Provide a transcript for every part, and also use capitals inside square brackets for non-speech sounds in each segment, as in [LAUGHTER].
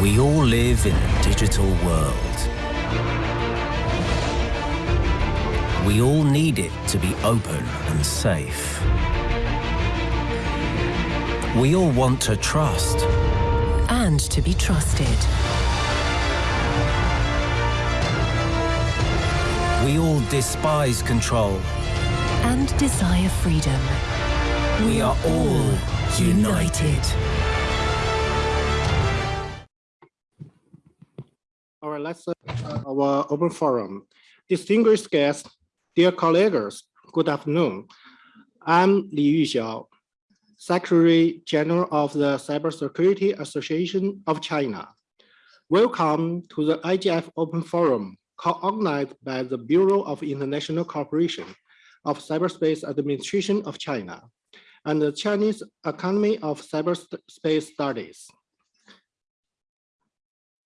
We all live in a digital world. We all need it to be open and safe. We all want to trust. And to be trusted. We all despise control. And desire freedom. We are all united. All let's our open forum. Distinguished guests, dear colleagues, good afternoon. I'm Li Yuxiao, Secretary General of the Cybersecurity Association of China. Welcome to the IGF Open Forum, co-organized by the Bureau of International Cooperation of Cyberspace Administration of China and the Chinese Academy of Cyberspace Studies.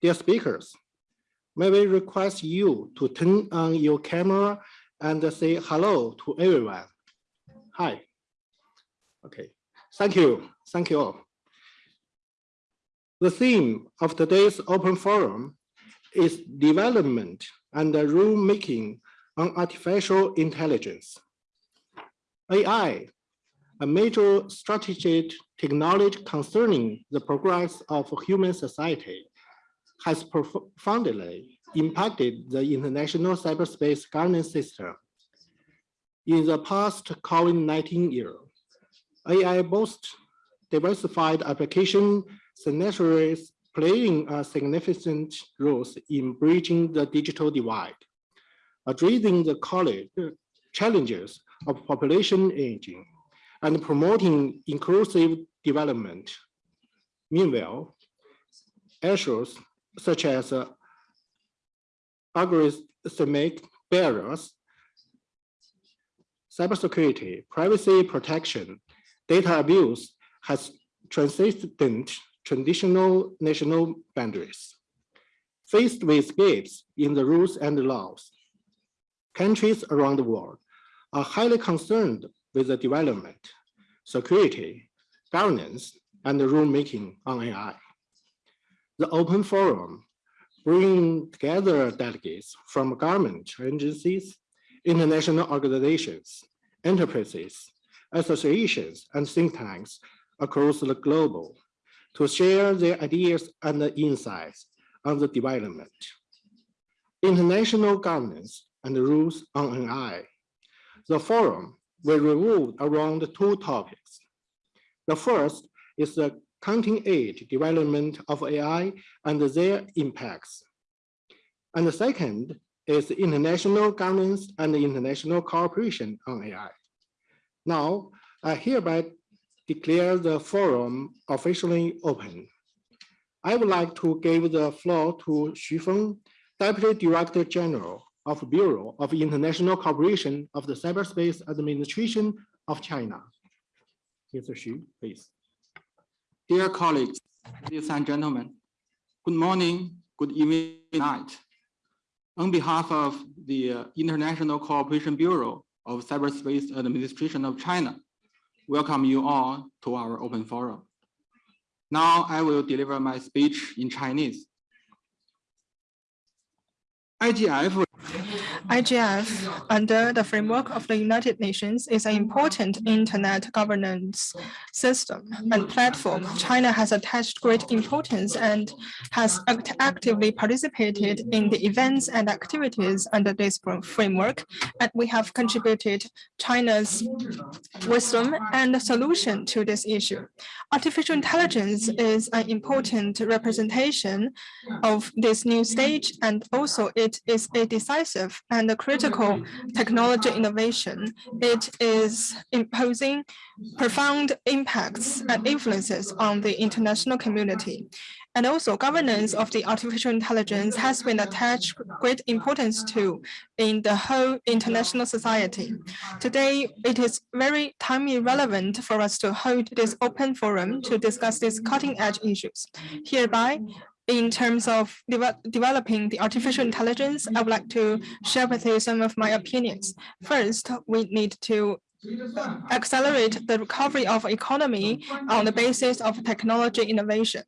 Dear speakers, may we request you to turn on your camera and say hello to everyone. Hi. Okay, thank you. Thank you all. The theme of today's open forum is development and rulemaking on artificial intelligence. AI, a major strategic technology concerning the progress of human society, has profoundly impacted the international cyberspace governance system. In the past COVID-19 era, AI boasts diversified application scenarios playing a significant role in bridging the digital divide, addressing the college challenges of population aging, and promoting inclusive development. Meanwhile, issues such as uh, algorithmic barriers, cybersecurity, privacy protection, data abuse has transcended traditional national boundaries. Faced with gaps in the rules and laws, countries around the world are highly concerned with the development, security, governance, and rulemaking on AI the open forum bring together delegates from government agencies, international organizations, enterprises, associations, and think tanks across the globe to share their ideas and insights on the development, international governance, and rules on AI. The forum will revolve around two topics. The first is the cutting edge development of AI and their impacts. And the second is international governance and international cooperation on AI. Now, I hereby declare the forum officially open. I would like to give the floor to Xu Feng, Deputy Director General of Bureau of International Cooperation of the Cyberspace Administration of China. Mr. Xu, please. Dear colleagues, ladies and gentlemen, good morning, good evening, night. On behalf of the uh, International Cooperation Bureau of Cyberspace Administration of China, welcome you all to our open forum. Now I will deliver my speech in Chinese. IGF IGF, under the framework of the United Nations, is an important internet governance system and platform. China has attached great importance and has act actively participated in the events and activities under this framework, and we have contributed China's wisdom and solution to this issue. Artificial intelligence is an important representation of this new stage, and also it is a decisive and a critical mm-hmm. technology innovation. It is imposing profound impacts and influences on the international community. And also governance of the artificial intelligence has been attached great importance to in the whole international society. Today, it is very timely relevant for us to hold this open forum to discuss these cutting edge issues. Hereby, in terms of de developing the artificial intelligence, I would like to share with you some of my opinions. First, we need to accelerate the recovery of economy on the basis of technology innovation.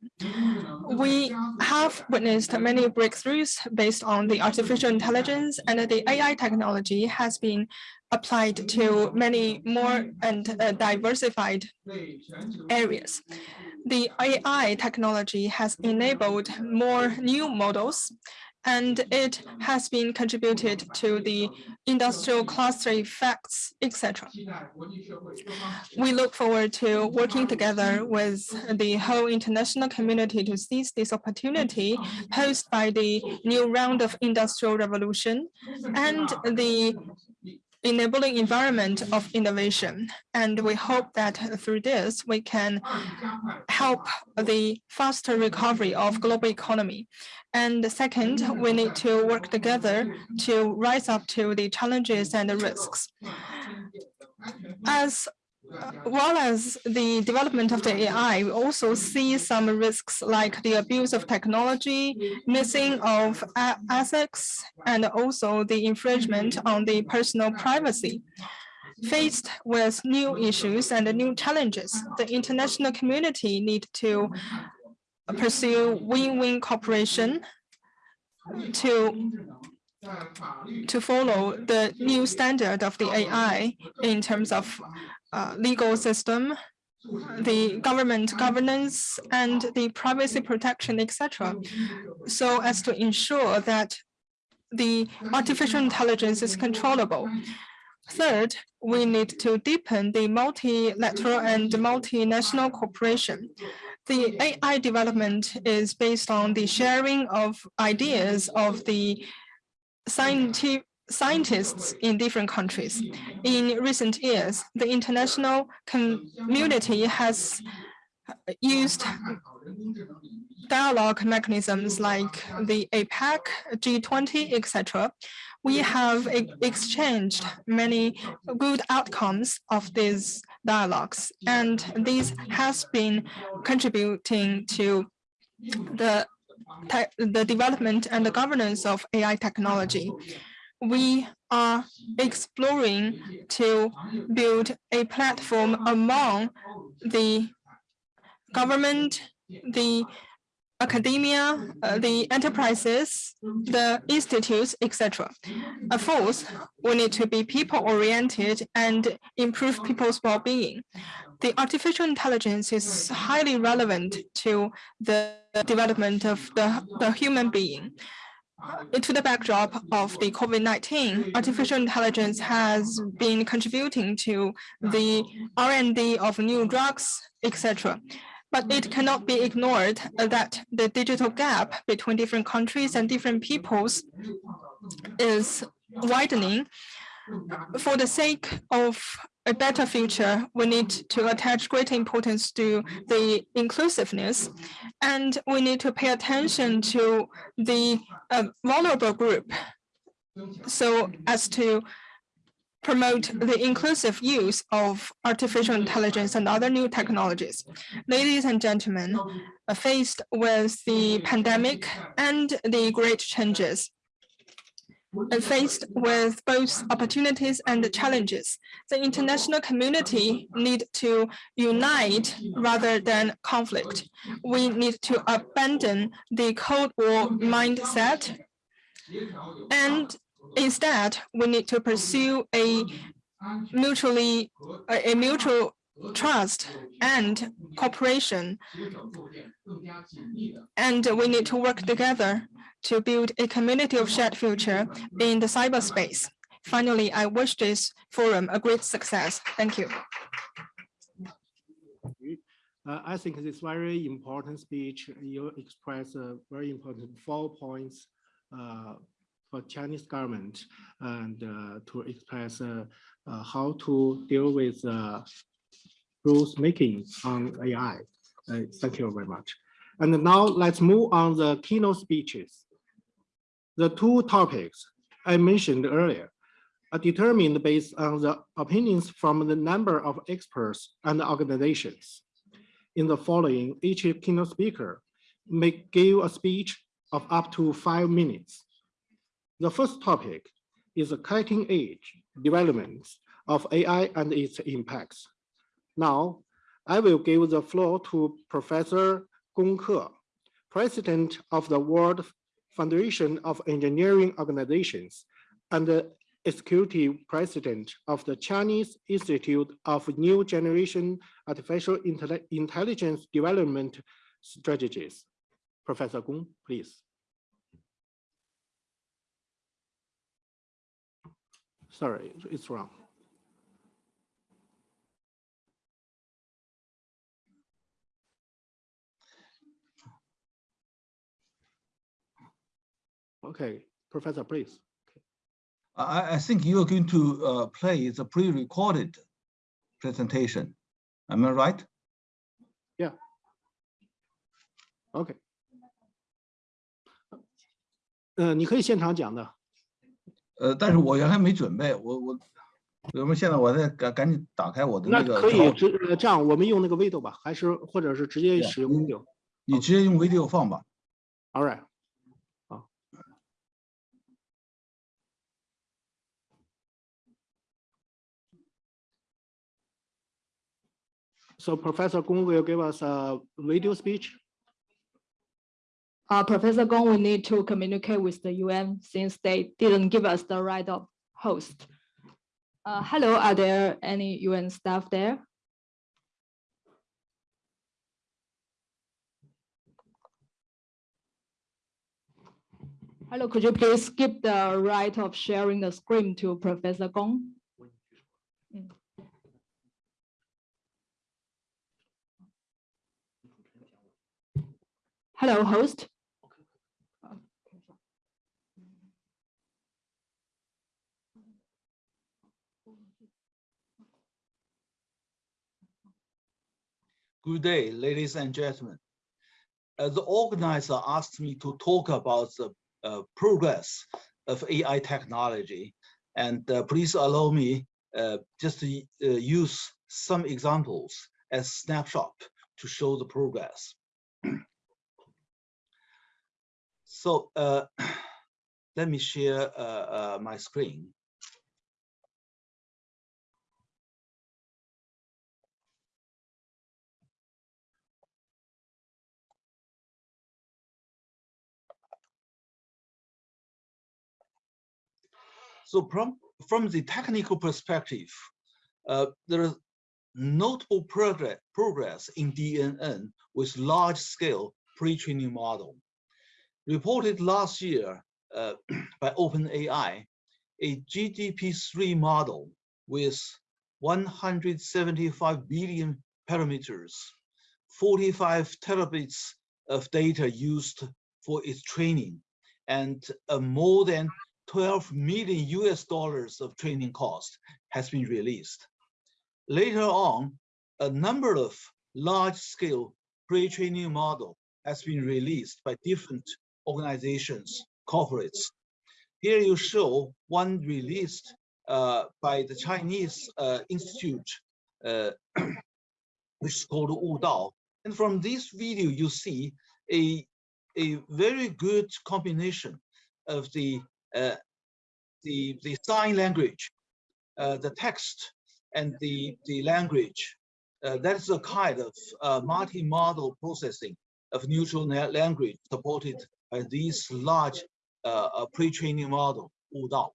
We have witnessed many breakthroughs based on the artificial intelligence and the AI technology has been applied to many more and uh, diversified areas. The AI technology has enabled more new models and it has been contributed to the industrial cluster effects, etc. We look forward to working together with the whole international community to seize this opportunity posed by the new round of industrial revolution and the enabling environment of innovation. And we hope that through this, we can help the faster recovery of global economy. And second, we need to work together to rise up to the challenges and the risks. As Uh, well as the development of the AI, we also see some risks like the abuse of technology, missing of assets, and also the infringement on the personal privacy. Faced with new issues and new challenges, the international community need to pursue win-win cooperation to to follow the new standard of the AI in terms of uh, legal system, the government governance, and the privacy protection, etc. So as to ensure that the artificial intelligence is controllable. Third, we need to deepen the multilateral and multinational cooperation. The AI development is based on the sharing of ideas of the scientific scientists in different countries. In recent years, the international community has used dialogue mechanisms like the APEC, G20, etc. We have exchanged many good outcomes of these dialogues, and this has been contributing to the the development and the governance of AI technology we are exploring to build a platform among the government, the academia, uh, the enterprises, the institutes, etc. Of course, we need to be people-oriented and improve people's well-being. The artificial intelligence is highly relevant to the development of the, the human being into the backdrop of the COVID-19, artificial intelligence has been contributing to the R&D of new drugs, etc. But it cannot be ignored that the digital gap between different countries and different peoples is widening. For the sake of a better future, we need to attach great importance to the inclusiveness, and we need to pay attention to the uh, vulnerable group so as to promote the inclusive use of artificial intelligence and other new technologies. Ladies and gentlemen, faced with the pandemic and the great changes, faced with both opportunities and challenges. The international community need to unite rather than conflict. We need to abandon the Cold War mindset and instead we need to pursue a mutually a, a mutual trust and cooperation and we need to work together to build a community of shared future in the cyberspace. Finally, I wish this forum a great success. Thank you. Uh, I think this very important speech, you express a very important four points uh, for Chinese government and uh, to express uh, uh, how to deal with uh, rules making on AI. Uh, thank you very much. And now let's move on the keynote speeches. The two topics I mentioned earlier are determined based on the opinions from the number of experts and organizations. In the following, each keynote speaker may give a speech of up to five minutes. The first topic is the cutting edge developments of AI and its impacts. Now, I will give the floor to Professor Gong Ke, president of the World Foundation of Engineering Organizations, and the executive president of the Chinese Institute of New Generation Artificial Intelli- Intelligence Development Strategies. Professor Gong, please. Sorry, it's wrong. Okay, Professor, please. I, I think you are going to uh, play the pre-recorded presentation. Am I right? OK。呃，你可以现场讲的。呃，但是我原来没准备，我我，我们现在我再赶赶紧打开我的那那个可以稿直呃这样，我们用那个 video 吧，还是或者是直接对啊使用嗯 video？你直接用 video 放吧。 All right. So Professor Gong will give us a video speech. Uh, Professor Gong will need to communicate with the UN since they didn't give us the right of host. Uh, hello, are there any UN staff there? Hello, could you please give the right of sharing the screen to Professor Gong? Hello, host. Good day, ladies and gentlemen. Uh, the organizer asked me to talk about the uh, progress of AI technology. And uh, please allow me uh, just to uh, use some examples as snapshot to show the progress. So uh, [CLEARS THROAT] let me share uh, uh, my screen. So from, from the technical perspective, uh, there is notable progress, progress in DNN with large-scale pre-training model. Reported last year uh, [CLEARS THROAT] by OpenAI, a GPT-3 model with 175 billion parameters, 45 terabits of data used for its training, and uh, more than 12 million US dollars of training cost has been released. Later on, a number of large-scale pre-training model has been released by different organizations, corporates. Here you show one released uh, by the Chinese uh, Institute, uh, [CLEARS THROAT] which is called Wudao. And from this video, you see a, a very good combination of the uh, the the sign language, uh, the text, and the the language. Uh, that is a kind of multi-model processing of neutral language supported these large uh, uh, pre-training model, Wudao.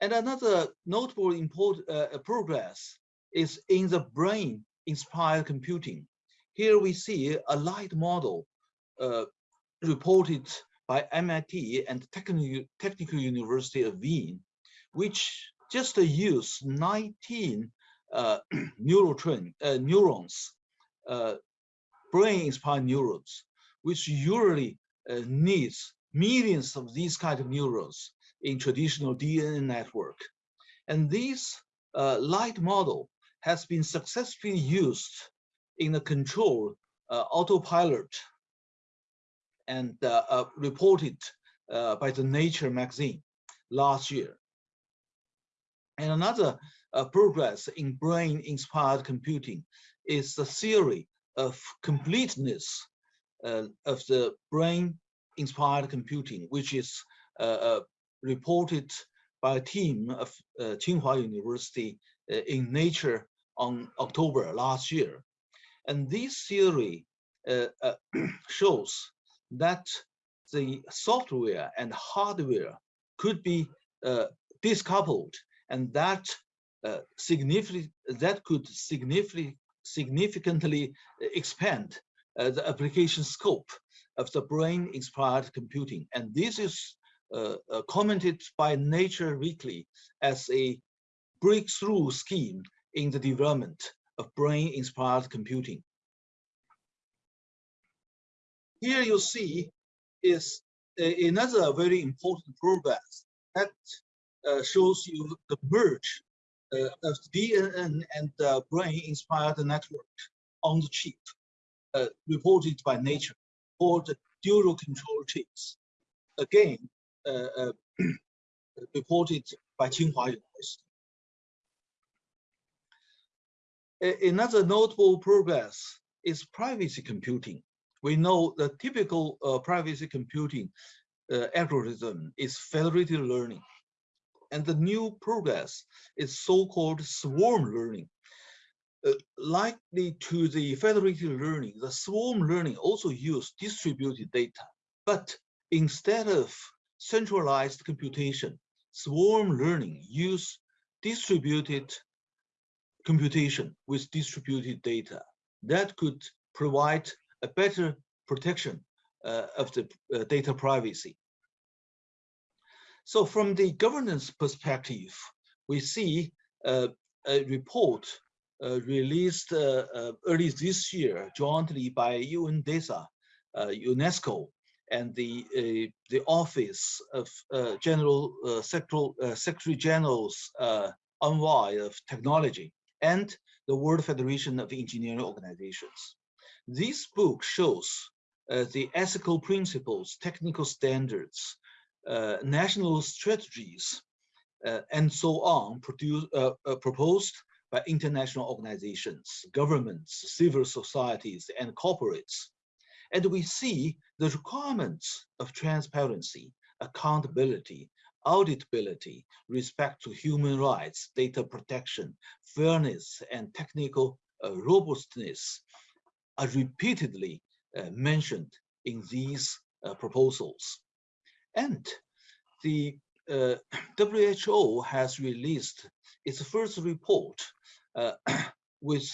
And another notable important uh, progress is in the brain-inspired computing. Here we see a light model reported by MIT and Technical, Technical University of Wien, which just use 19 uh, [CLEARS THROAT] neurotrain, uh, neurons, uh, brain-inspired neurons, which usually uh, needs millions of these kind of neurons in traditional DNN network. And this uh, light model has been successfully used in the control uh, autopilot and reported by the Nature magazine last year. And another uh, progress in brain-inspired computing is the theory of completeness of the brain-inspired computing, which is uh, uh, reported by a team of uh, Tsinghua University in Nature on October last year. And this theory [CLEARS THROAT] shows that the software and hardware could be uh, discoupled and that uh, significantly that could significantly significantly expand uh, the application scope of the brain-inspired computing. And this is uh, uh, commented by Nature Weekly as a breakthrough scheme in the development of brain-inspired computing. Here you see is a, another very important progress that uh, shows you the merge uh, of DNN and the brain-inspired network on the chip, uh, reported by Nature, called dual control chips. Again, uh, uh [CLEARS THROAT] reported by Tsinghua University. Another notable progress is privacy computing. We know the typical uh, privacy computing uh, algorithm is federated learning. And the new progress is so-called swarm learning. Uh, likely to the federated learning, the swarm learning also use distributed data. But instead of centralized computation, swarm learning use distributed computation with distributed data that could provide a better protection uh, of the uh, data privacy. So from the governance perspective, we see uh, a report released uh, uh, early this year jointly by UNDESA, UNESCO, and the the Office of General Secretary General's Envoy of Technology and the World Federation of Engineering Organizations. This book shows uh, the ethical principles, technical standards, uh, national strategies, uh, and so on produce, uh, uh, proposed by international organizations, governments, civil societies, and corporates. And we see the requirements of transparency, accountability, auditability, respect to human rights, data protection, fairness, and technical uh, robustness are repeatedly uh, mentioned in these uh, proposals. And the uh, [CLEARS THROAT] WHO has released its first report uh, [CLEARS THROAT] with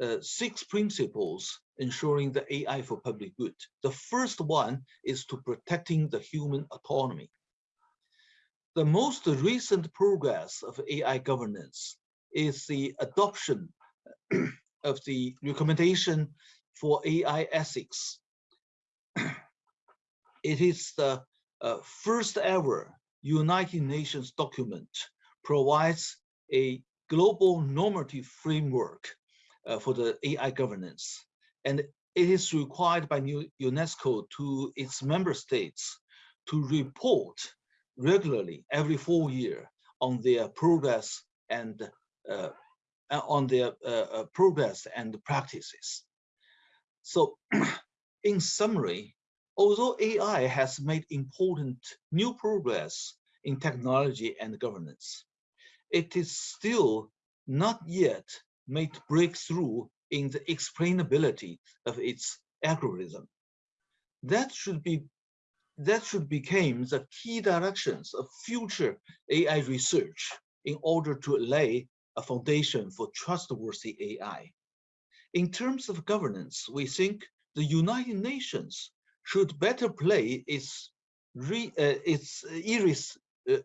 uh, six principles ensuring the AI for public good. The first one is to protecting the human autonomy. The most recent progress of AI governance is the adoption [CLEARS THROAT] of the recommendation for AI ethics. it is the uh, first ever United Nations document provides a global normative framework uh, for the AI governance. And it is required by UNESCO to its member states to report regularly every four year on their progress and uh, on their uh, uh progress and practices. So [CLEARS THROAT] in summary, although AI has made important new progress in technology and governance, it is still not yet made breakthrough in the explainability of its algorithm. That should be that should become the key directions of future AI research in order to lay a foundation for trustworthy AI. In terms of governance, we think the United Nations should better play its re, uh, its iris, uh,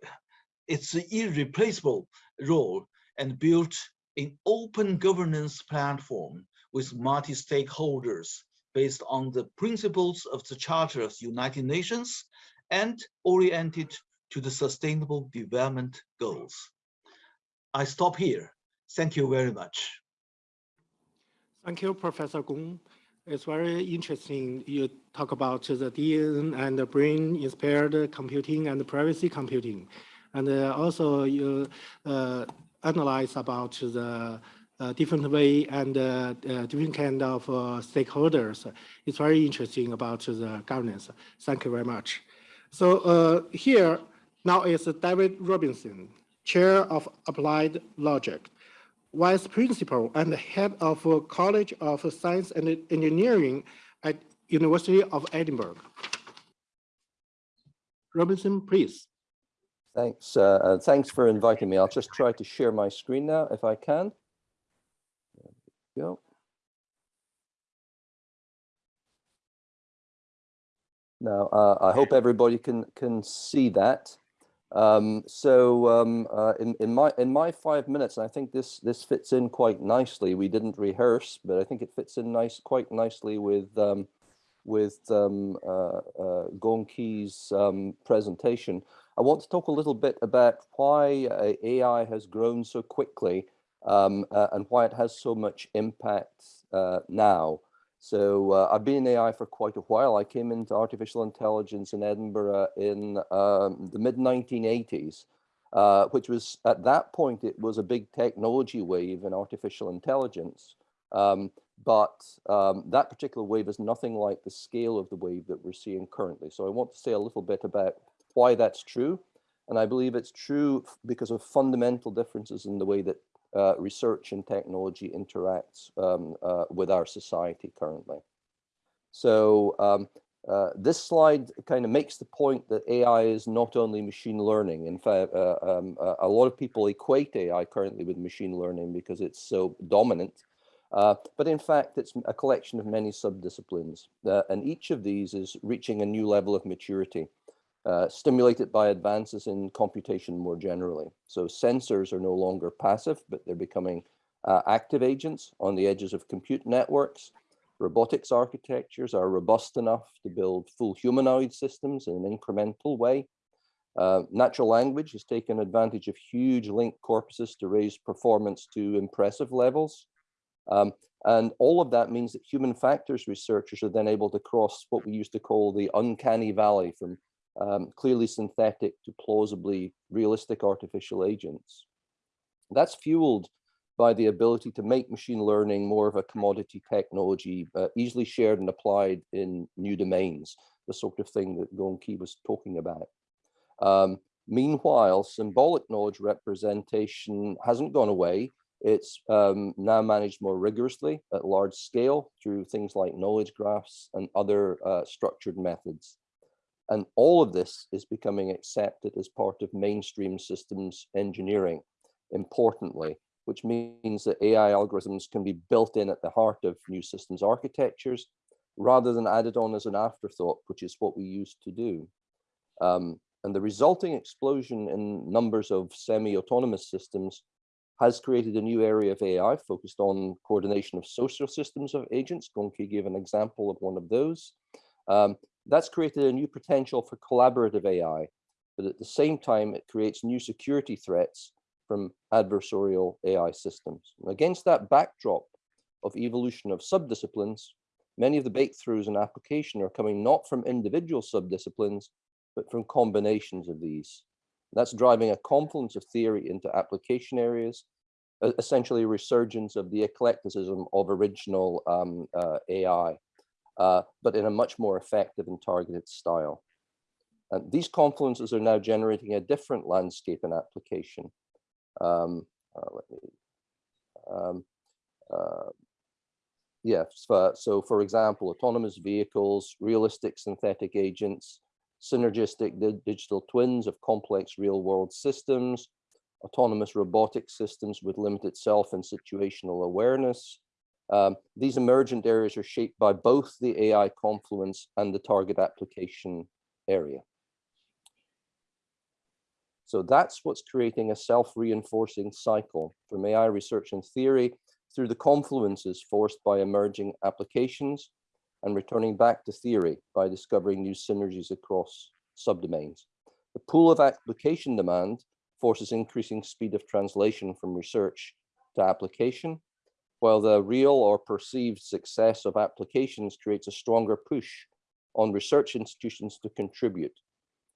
its irreplaceable role and build an open governance platform with multi-stakeholders based on the principles of the Charter of the United Nations and oriented to the Sustainable Development Goals. I stop here. Thank you very much. Thank you, Professor Gong. It's very interesting. You talk about the DN and the brain-inspired computing and privacy computing. And uh, also you uh, analyze about the uh, different way and uh, uh, different kind of uh, stakeholders. It's very interesting about the governance. Thank you very much. So here now is David Robertson, Chair of Applied Logic vice principal and head of College of Science and Engineering at University of Edinburgh. Robertson, please. Thanks. Uh, thanks for inviting me. I'll just try to share my screen now if I can. There we go. Now, uh, I hope everybody can can see that. Um, so um, uh, in, in my in my five minutes, I think this this fits in quite nicely. We didn't rehearse, but I think it fits in nice quite nicely with um, with um, uh, uh, Gongqi's um, presentation. I want to talk a little bit about why uh, AI has grown so quickly um, uh, and why it has so much impact uh, now. So uh, I've been in AI for quite a while. I came into artificial intelligence in Edinburgh in um, the mid 1980s, uh, which was at that point, it was a big technology wave in artificial intelligence. Um, but um, that particular wave is nothing like the scale of the wave that we're seeing currently. So I want to say a little bit about why that's true. And I believe it's true because of fundamental differences in the way that uh, research and technology interacts um, uh, with our society currently. So um, uh, this slide kind of makes the point that AI is not only machine learning. In fact, uh, um, a lot of people equate AI currently with machine learning because it's so dominant. Uh, but in fact, it's a collection of many subdisciplines, uh, and each of these is reaching a new level of maturity. Uh, stimulated by advances in computation more generally. So sensors are no longer passive, but they're becoming uh, active agents on the edges of compute networks. Robotics architectures are robust enough to build full humanoid systems in an incremental way. Uh, natural language has taken advantage of huge linked corpuses to raise performance to impressive levels. Um, and all of that means that human factors researchers are then able to cross what we used to call the uncanny valley from um, clearly synthetic to plausibly realistic artificial agents. That's fueled by the ability to make machine learning more of a commodity technology, uh, easily shared and applied in new domains, the sort of thing that Gong Qi was talking about. Um, meanwhile, symbolic knowledge representation hasn't gone away. It's um, now managed more rigorously at large scale through things like knowledge graphs and other uh, structured methods. And all of this is becoming accepted as part of mainstream systems engineering, importantly, which means that AI algorithms can be built in at the heart of new systems architectures rather than added on as an afterthought, which is what we used to do. Um, and the resulting explosion in numbers of semi-autonomous systems has created a new area of AI focused on coordination of social systems of agents. Gong Qi gave an example of one of those. Um, that's created a new potential for collaborative AI, but at the same time, it creates new security threats from adversarial AI systems. Against that backdrop of evolution of subdisciplines, many of the breakthroughs in application are coming not from individual subdisciplines, but from combinations of these. That's driving a confluence of theory into application areas, essentially a resurgence of the eclecticism of original um, uh, AI uh, but in a much more effective and targeted style. And these confluences are now generating a different landscape and application. Um, uh, let me, um, uh, yeah, so, for example, autonomous vehicles, realistic synthetic agents, synergistic di digital twins of complex real world systems, autonomous robotic systems with limited self and situational awareness, um, these emergent areas are shaped by both the AI confluence and the target application area. So that's what's creating a self-reinforcing cycle from AI research and theory through the confluences forced by emerging applications and returning back to theory by discovering new synergies across subdomains. The pool of application demand forces increasing speed of translation from research to application while the real or perceived success of applications creates a stronger push on research institutions to contribute.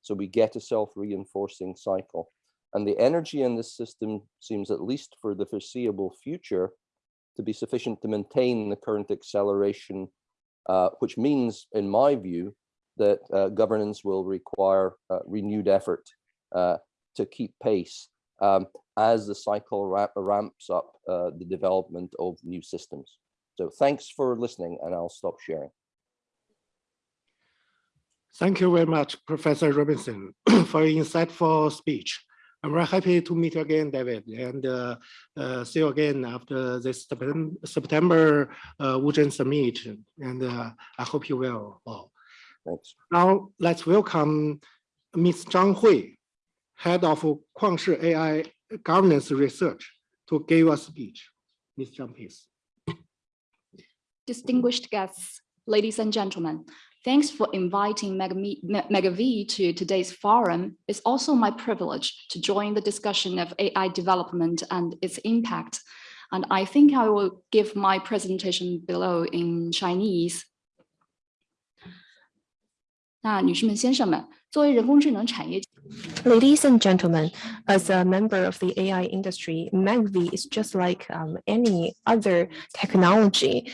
So we get a self-reinforcing cycle. And the energy in this system seems, at least for the foreseeable future, to be sufficient to maintain the current acceleration, uh, which means, in my view, that uh, governance will require uh, renewed effort uh, to keep pace. Um, as the cycle ramp, ramps up uh, the development of new systems. So thanks for listening and I'll stop sharing. Thank you very much, Professor Robertson, [CLEARS THROAT] for your insightful speech. I'm very happy to meet you again, David, and uh, uh, see you again after this September uh, Wuzhen Summit. And uh, I hope you will. all. Thanks. Now, let's welcome Ms. Zhang Hui, Head of Kuangshi AI governance research to give a speech. Ms. Zhang, please. Distinguished guests, ladies and gentlemen, thanks for inviting Megvii to today's forum. It's also my privilege to join the discussion of AI development and its impact. And I think I will give my presentation below in Chinese. 那女士们、先生们，作为人工智能产业 Ladies and gentlemen, as a member of the AI industry, Megvii is just like um, any other technology.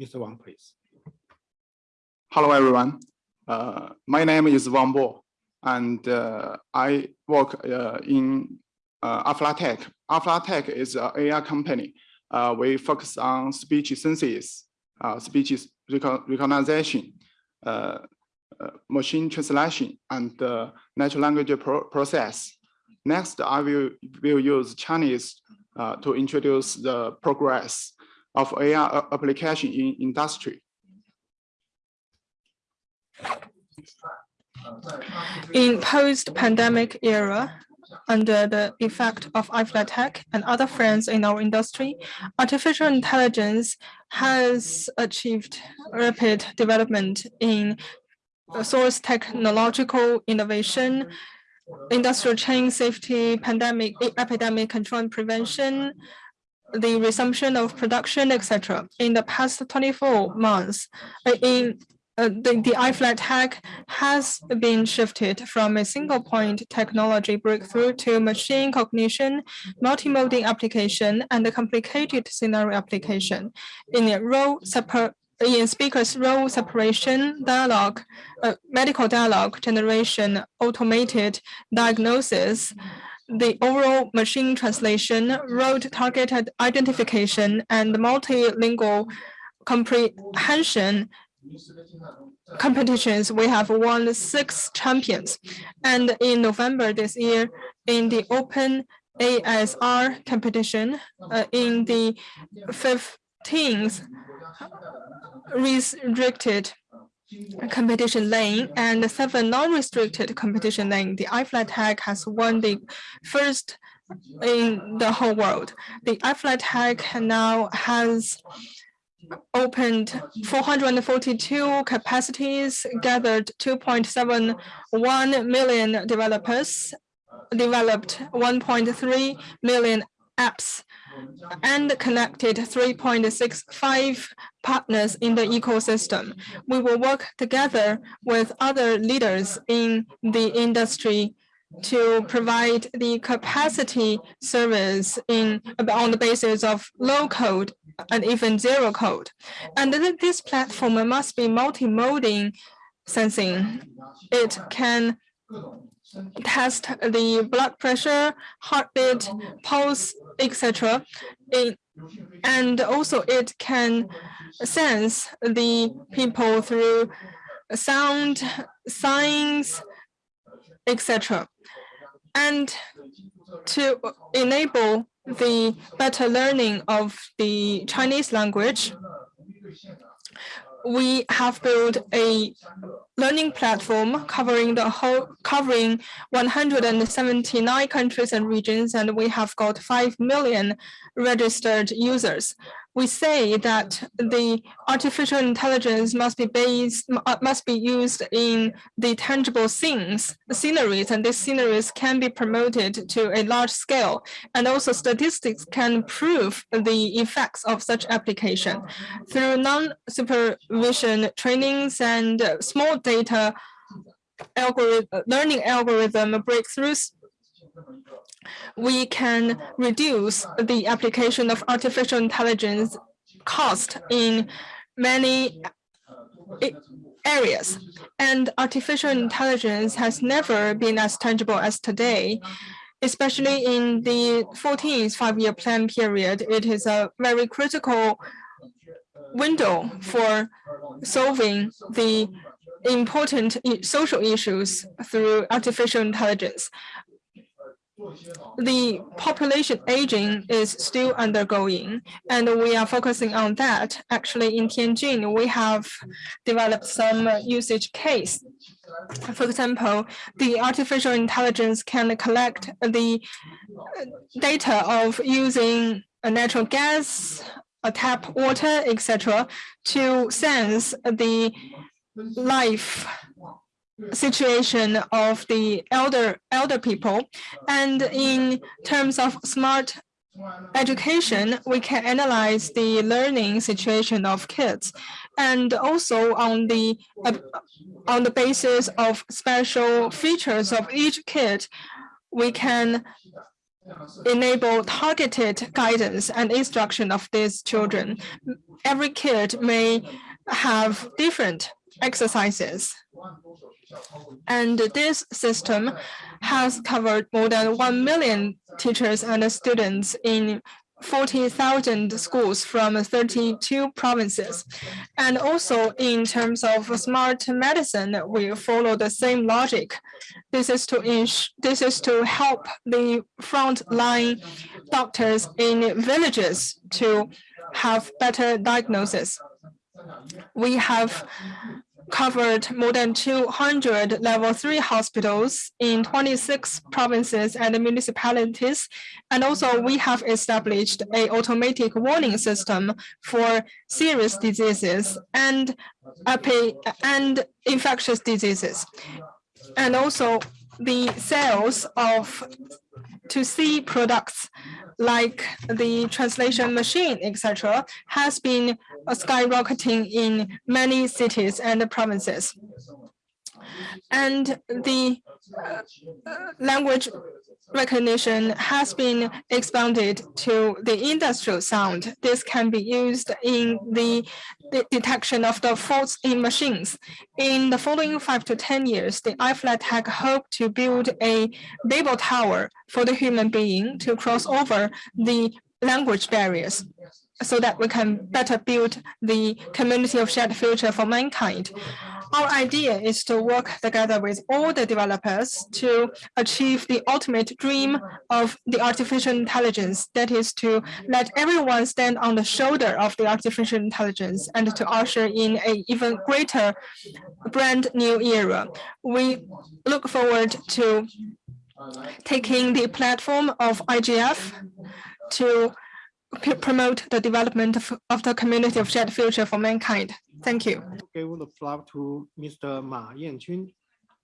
Mr. Wang, please. Hello, everyone. Uh, my name is Wang Bo, and uh, I work uh, in uh, iFlyTek. iFlyTek is an AI company. Uh, we focus on speech synthesis, uh, speech rec recognition, uh, machine translation, and natural language pro process. Next, I will, will use Chinese to introduce the progress of AI uh, application in industry. In post-pandemic era, under the effect of iFlyTek and other friends in our industry, artificial intelligence has achieved rapid development in source technological innovation, industrial chain safety, pandemic, epidemic control and prevention, the resumption of production, etc. In the past 24 months, uh, in uh, the, the iFlyTek has been shifted from a single point technology breakthrough to machine cognition, multimodal application, and a complicated scenario application. In a role in speakers role separation, dialogue, uh, medical dialogue generation, automated diagnosis, the overall machine translation, road targeted identification, and multilingual comprehension competitions, we have won six champions. And in November this year, in the Open ASR competition, uh, in the 15th restricted competition lane and seven non-restricted competition lane, the iFlyTek has won the first in the whole world. The iFlyTek now has opened 442 capacities, gathered 2.71 million developers, developed 1.3 million apps, and connected 3.65 partners in the ecosystem. We will work together with other leaders in the industry to provide the capacity service in on the basis of low code and even zero code. And this platform must be multimodal sensing. It can test the blood pressure, heartbeat, pulse, etc. And also it can sense the people through sound, signs, etc. And to enable the better learning of the Chinese language, we have built a learning platform covering the whole covering 179 countries and regions and we have got 5 million registered users we say that the artificial intelligence must be based, uh, must be used in the tangible scenes, sceneries, and these sceneries can be promoted to a large scale. And also statistics can prove the effects of such application. Through non-supervision trainings and small data algorithm, learning algorithm breakthroughs, we can reduce the application of artificial intelligence cost in many areas. And artificial intelligence has never been as tangible as today, especially in the 14th five-year plan period. It is a very critical window for solving the important social issues through artificial intelligence the population aging is still undergoing, and we are focusing on that. Actually, in Tianjin, we have developed some usage case. For example, the artificial intelligence can collect the data of using a natural gas, a tap water, etc., to sense the life situation of the elder elder people. And in terms of smart education, we can analyze the learning situation of kids. And also on the uh, on the basis of special features of each kid, we can enable targeted guidance and instruction of these children. Every kid may have different exercises. And this system has covered more than 1 million teachers and students in 40,000 schools from 32 provinces. And also in terms of smart medicine, we follow the same logic. This is to this is to help the frontline doctors in villages to have better diagnosis. We have covered more than 200 level three hospitals in 26 provinces and municipalities. And also we have established a automatic warning system for serious diseases and and infectious diseases. And also the sales of to see products like the translation machine, etc., has been skyrocketing in many cities and provinces. And the uh, language recognition has been expanded to the industrial sound. This can be used in the, the, detection of the faults in machines. In the following five to 10 years, the iFlyTek hope to build a Babel tower for the human being to cross over the language barriers so that we can better build the community of shared future for mankind. Our idea is to work together with all the developers to achieve the ultimate dream of the artificial intelligence, that is to let everyone stand on the shoulder of the artificial intelligence and to usher in a even greater brand new era. We look forward to taking the platform of IGF to promote the development of, of the community of shared future for mankind. Thank you. Give the floor to Mr. Ma Yanjun,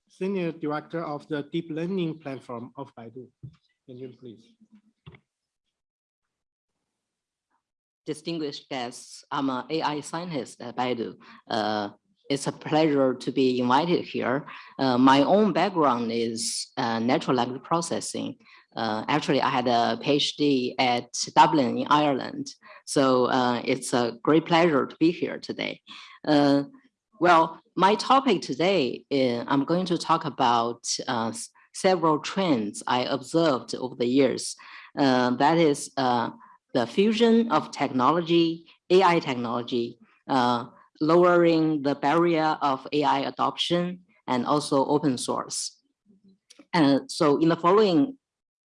Senior Director of the Deep Learning Platform of Baidu. Yanjun, please. Distinguished guests, I'm an AI scientist at Baidu. Uh, it's a pleasure to be invited here. Uh, my own background is uh, natural language processing. Uh, actually, I had a PhD at Dublin in Ireland. So uh, it's a great pleasure to be here today. Uh, well, my topic today, is, I'm going to talk about uh, several trends I observed over the years. Uh, that is uh, the fusion of technology, AI technology, lowering the barrier of AI adoption, and also open source. And so in the following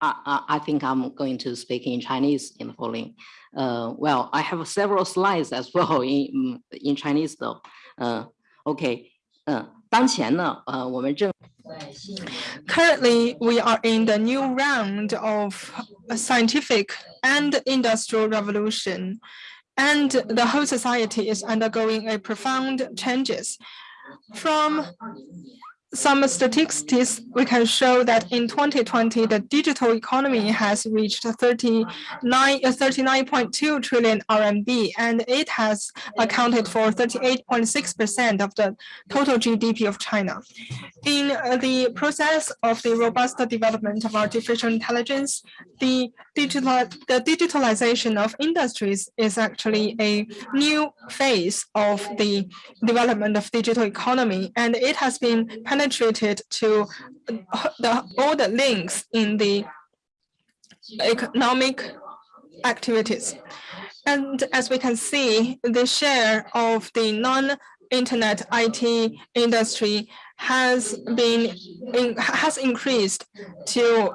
I, I, think I'm going to speak in Chinese in the following. Uh, well, I have several slides as [LAUGHS] well in in Chinese though. Uh, okay. Uh, Currently, we are in the new round of scientific and industrial revolution, and the whole society is undergoing a profound changes. From some statistics, we can show that in 2020, the digital economy has reached 39, 39.2 uh, RMB, and it has accounted for 38.6% of the total GDP of China. In uh, the process of the robust development of artificial intelligence, the digital the digitalization of industries is actually a new phase of the development of digital economy, and it has been penetrated to the, all the links in the economic activities. And as we can see, the share of the non-internet IT industry has been in, has increased to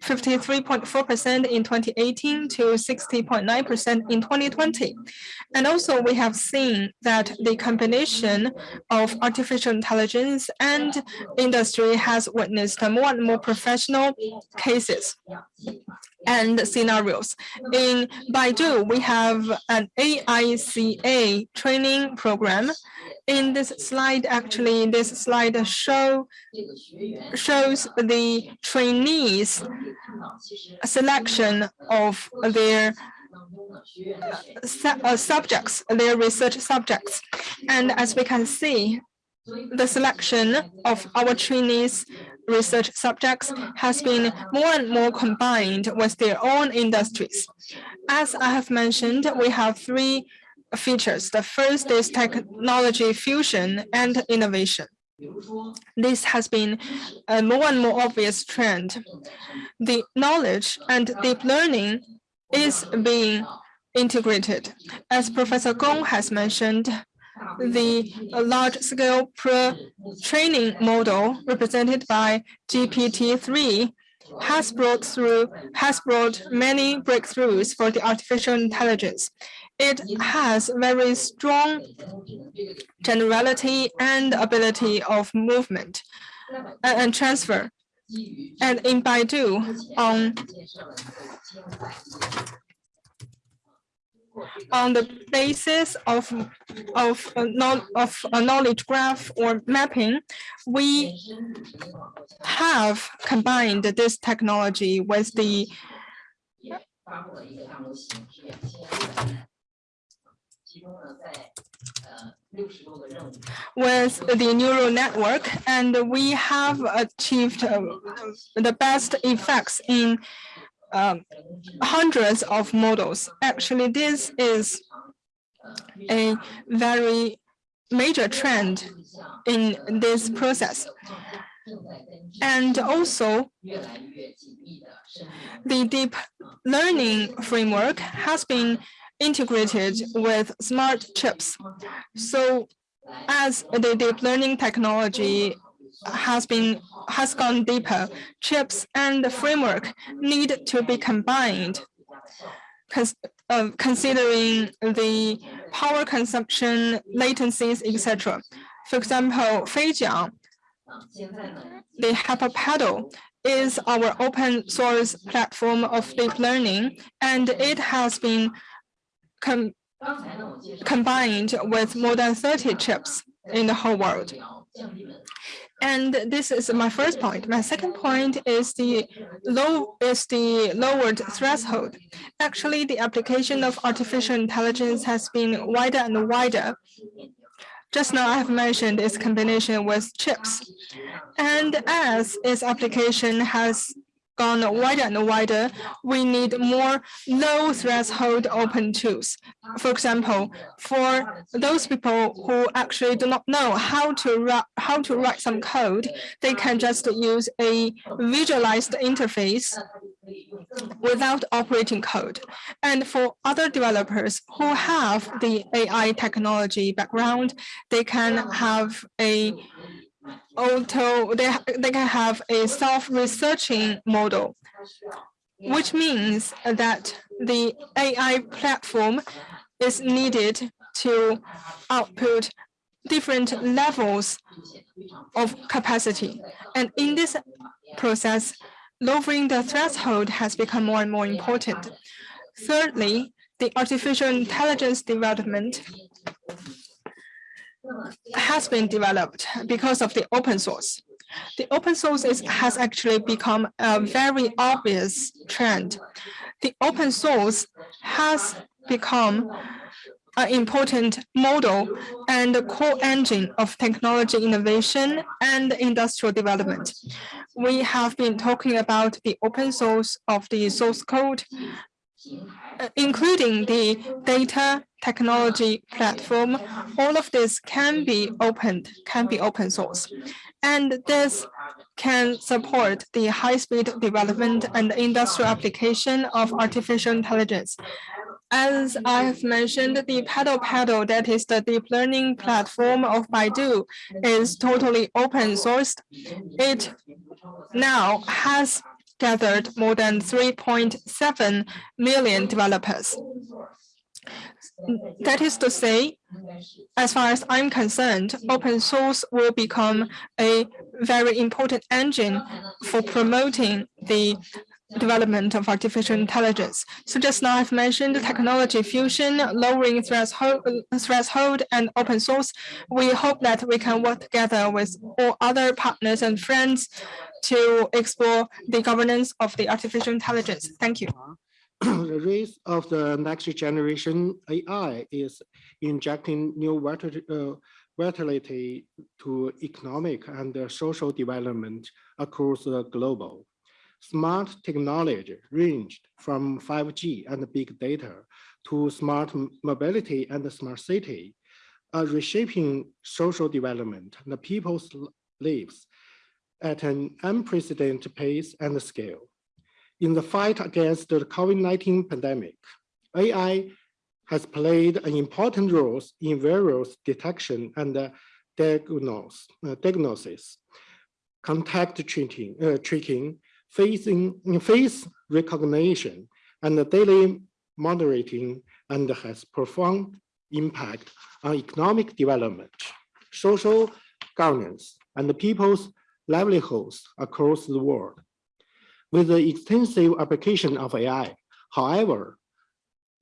53.4% in 2018 to 60.9% in 2020. And also we have seen that the combination of artificial intelligence and industry has witnessed more and more professional cases and scenarios. In Baidu, we have an AICA training program. In this slide, actually, this slide show shows the trainees selection of their uh, subjects, their research subjects. And as we can see, the selection of our trainees research subjects has been more and more combined with their own industries. As I have mentioned, we have three features. The first is technology fusion and innovation. This has been a more and more obvious trend. The knowledge and deep learning is being integrated. As Professor Gong has mentioned, the uh, large-scale pre-training model represented by GPT-3 has brought through has brought many breakthroughs for the artificial intelligence. It has very strong generality and ability of movement uh, and transfer. And in Baidu, on on the basis of of a of a knowledge graph or mapping, we have combined this technology with the with the neural network, and we have achieved uh, the best effects in um, hundreds of models. Actually, this is a very major trend in this process. And also, the deep learning framework has been integrated with smart chips. So as the deep learning technology has been has gone deeper, chips and the framework need to be combined uh, considering the power consumption, latencies, etc. For example, Feijiang, the HyperPedal is our open source platform of deep learning, and it has been com combined with more than 30 chips in the whole world. And this is my first point. My second point is the low is the lowered threshold. Actually, the application of artificial intelligence has been wider and wider. Just now I have mentioned its combination with chips. And as its application has gone wider and wider, we need more low threshold open tools. For example, for those people who actually do not know how to how to write some code, they can just use a visualized interface without operating code. And for other developers who have the AI technology background, they can have a auto they, they can have a self-researching model, which means that the AI platform is needed to output different levels of capacity. And in this process, lowering the threshold has become more and more important. Thirdly, the artificial intelligence development has been developed because of the open source. The open source is, has actually become a very obvious trend. The open source has become an important model and the core engine of technology innovation and industrial development. We have been talking about the open source of the source code, including the data technology platform, all of this can be opened, can be open source. And this can support the high-speed development and industrial application of artificial intelligence. As I have mentioned, the Paddle Paddle, that is the deep learning platform of Baidu, is totally open sourced. It now has gathered more than 3.7 million developers. That is to say, as far as I'm concerned, open source will become a very important engine for promoting the development of artificial intelligence. So just now I've mentioned technology fusion, lowering threshold, and open source. We hope that we can work together with all other partners and friends to explore the governance of the artificial intelligence. Thank you. [CLEARS THROAT] the race of the next generation AI is injecting new uh, vitality to economic and uh, social development across the globe. Smart technology ranged from 5G and big data to smart mobility and smart city, are reshaping social development and the people's lives at an unprecedented pace and scale. In the fight against the COVID-19 pandemic, AI has played an important role in virus detection and uh, diagnosis, contact treating, uh, tracking, facing, face recognition, and daily moderating, and has profound impact on economic development, social governance, and the people's livelihoods across the world. With the extensive application of AI, however,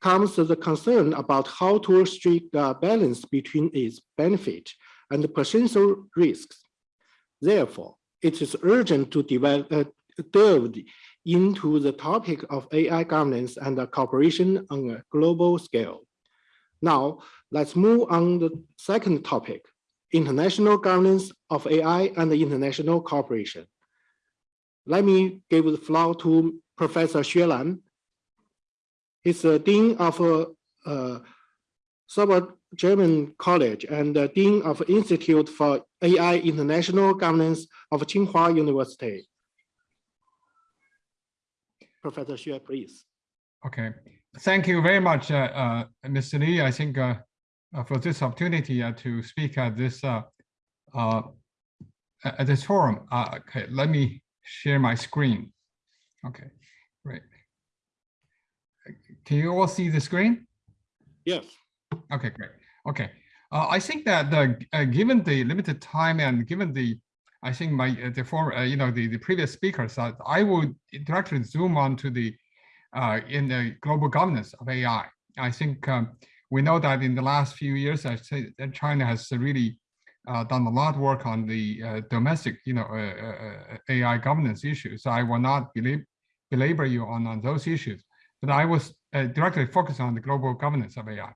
comes the concern about how to strike a balance between its benefit and potential risks. Therefore, it is urgent to develop, uh, delve into the topic of AI governance and cooperation on a global scale. Now, let's move on to the second topic, international governance of AI and international cooperation. Let me give the floor to Professor Xue Lan. He's the Dean of uh, uh, Schwarzman College and the Dean of Institute for AI International Governance of Tsinghua University. Professor Xue, please. Okay, thank you very much, uh, uh, Mr. Li. I think uh, for this opportunity uh, to speak at this uh, uh, at this forum. Uh, okay, let me share my screen. Okay, great. Can you all see the screen? Yes. Okay, great. Okay, uh, I think that the, uh, given the limited time and given the, I think my uh, the former, uh, you know, the the previous speakers, uh, I would directly zoom on to the uh, in the global governance of AI. I think um, we know that in the last few years, I say that China has really uh, done a lot of work on the uh, domestic, you know, uh, AI governance issues. So I will not belabor you on, on those issues, but I was directly focused on the global governance of AI.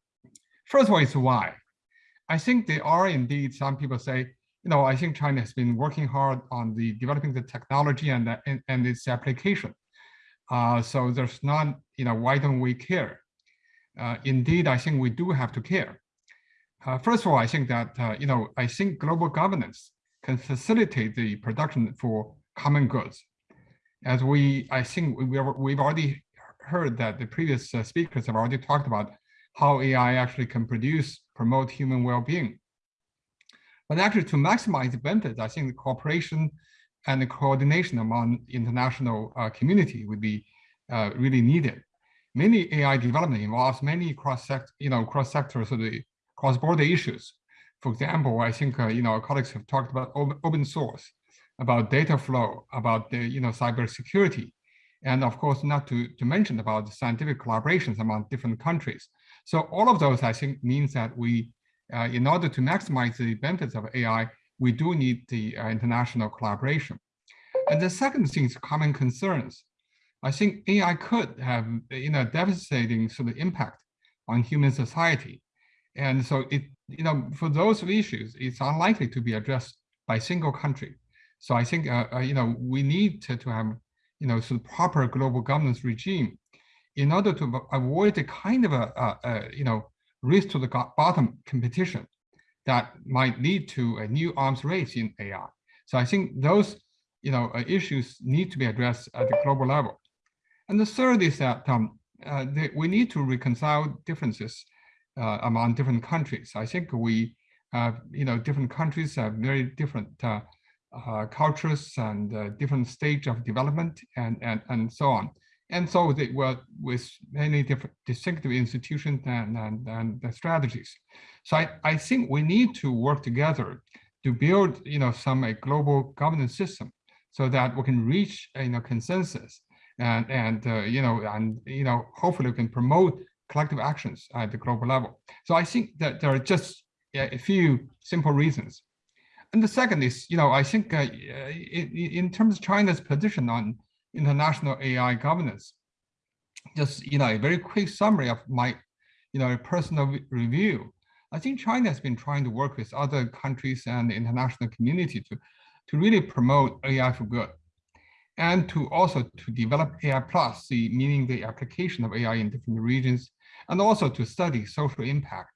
First of all, is why. I think there are indeed some people say, you know, I think China has been working hard on the developing the technology and, the, and, and its application. Uh, so there's not, you know, why don't we care? Uh, indeed, I think we do have to care. Uh, first of all, I think that, uh, you know, I think global governance can facilitate the production for common goods. As we, I think we, we've already heard that the previous speakers have already talked about how AI actually can produce, promote human well-being. But actually to maximize the benefits, I think the cooperation and the coordination among international uh, community would be uh, really needed many AI development involves many cross-sector, you know, cross-sectors of the cross-border issues. For example, I think, uh, you know, our colleagues have talked about open source, about data flow, about the, you know, cybersecurity, and of course, not to, to mention about the scientific collaborations among different countries. So all of those, I think, means that we, uh, in order to maximize the benefits of AI, we do need the uh, international collaboration. And the second thing is common concerns. I think AI could have you know devastating sort of impact on human society. And so it, you know, for those issues, it's unlikely to be addressed by single country. So I think, uh, uh, you know, we need to, to have, you know, sort of proper global governance regime in order to avoid the kind of a you know, race to the bottom competition that might lead to a new arms race in AI. So I think those, you know, uh, issues need to be addressed at the global level. And the third is that um, uh, we need to reconcile differences uh, among different countries. I think we, uh, you know, different countries have very different uh, uh, cultures and uh, different stage of development and, and, and so on. And so they were with many different distinctive institutions and, and, and strategies. So I, I think we need to work together to build, you know, some a global governance system so that we can reach, you know, consensus and and uh, you know and you know hopefully we can promote collective actions at the global level. So I think that there are just a few simple reasons. And the second is, you know, I think uh, in, in terms of China's position on international AI governance, just, you know, a very quick summary of my, you know, personal review. I think China has been trying to work with other countries and the international community to, to really promote AI for good and to also to develop AI plus, the, meaning the application of AI in different regions, and also to study social impact.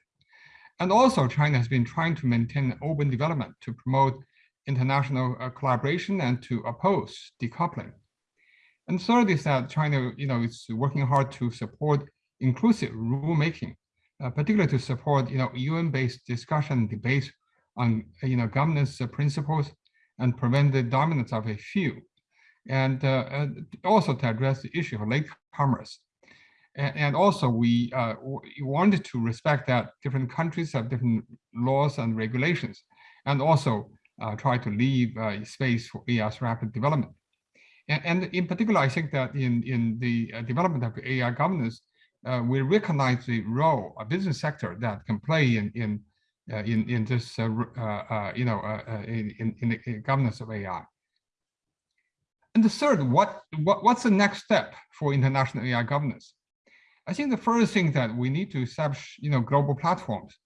And also China has been trying to maintain open development to promote international uh, collaboration and to oppose decoupling. And third is that China, you know, is working hard to support inclusive rulemaking, uh, particularly to support, you know, UN-based discussion and debate on, you know, governance principles and prevent the dominance of a few and, uh, and also to address the issue of latecomers. And, and also we, uh, wanted to respect that different countries have different laws and regulations, and also uh, try to leave uh, space for AI's rapid development. And, and, in particular, I think that in, in the uh, development of AI governance, uh, we recognize the role a business sector that can play in in uh, in, in this uh, you know in, in, in the governance of AI. And the third, what, what, what's the next step for international AI governance? I think the first thing that we need to establish, you know, global platforms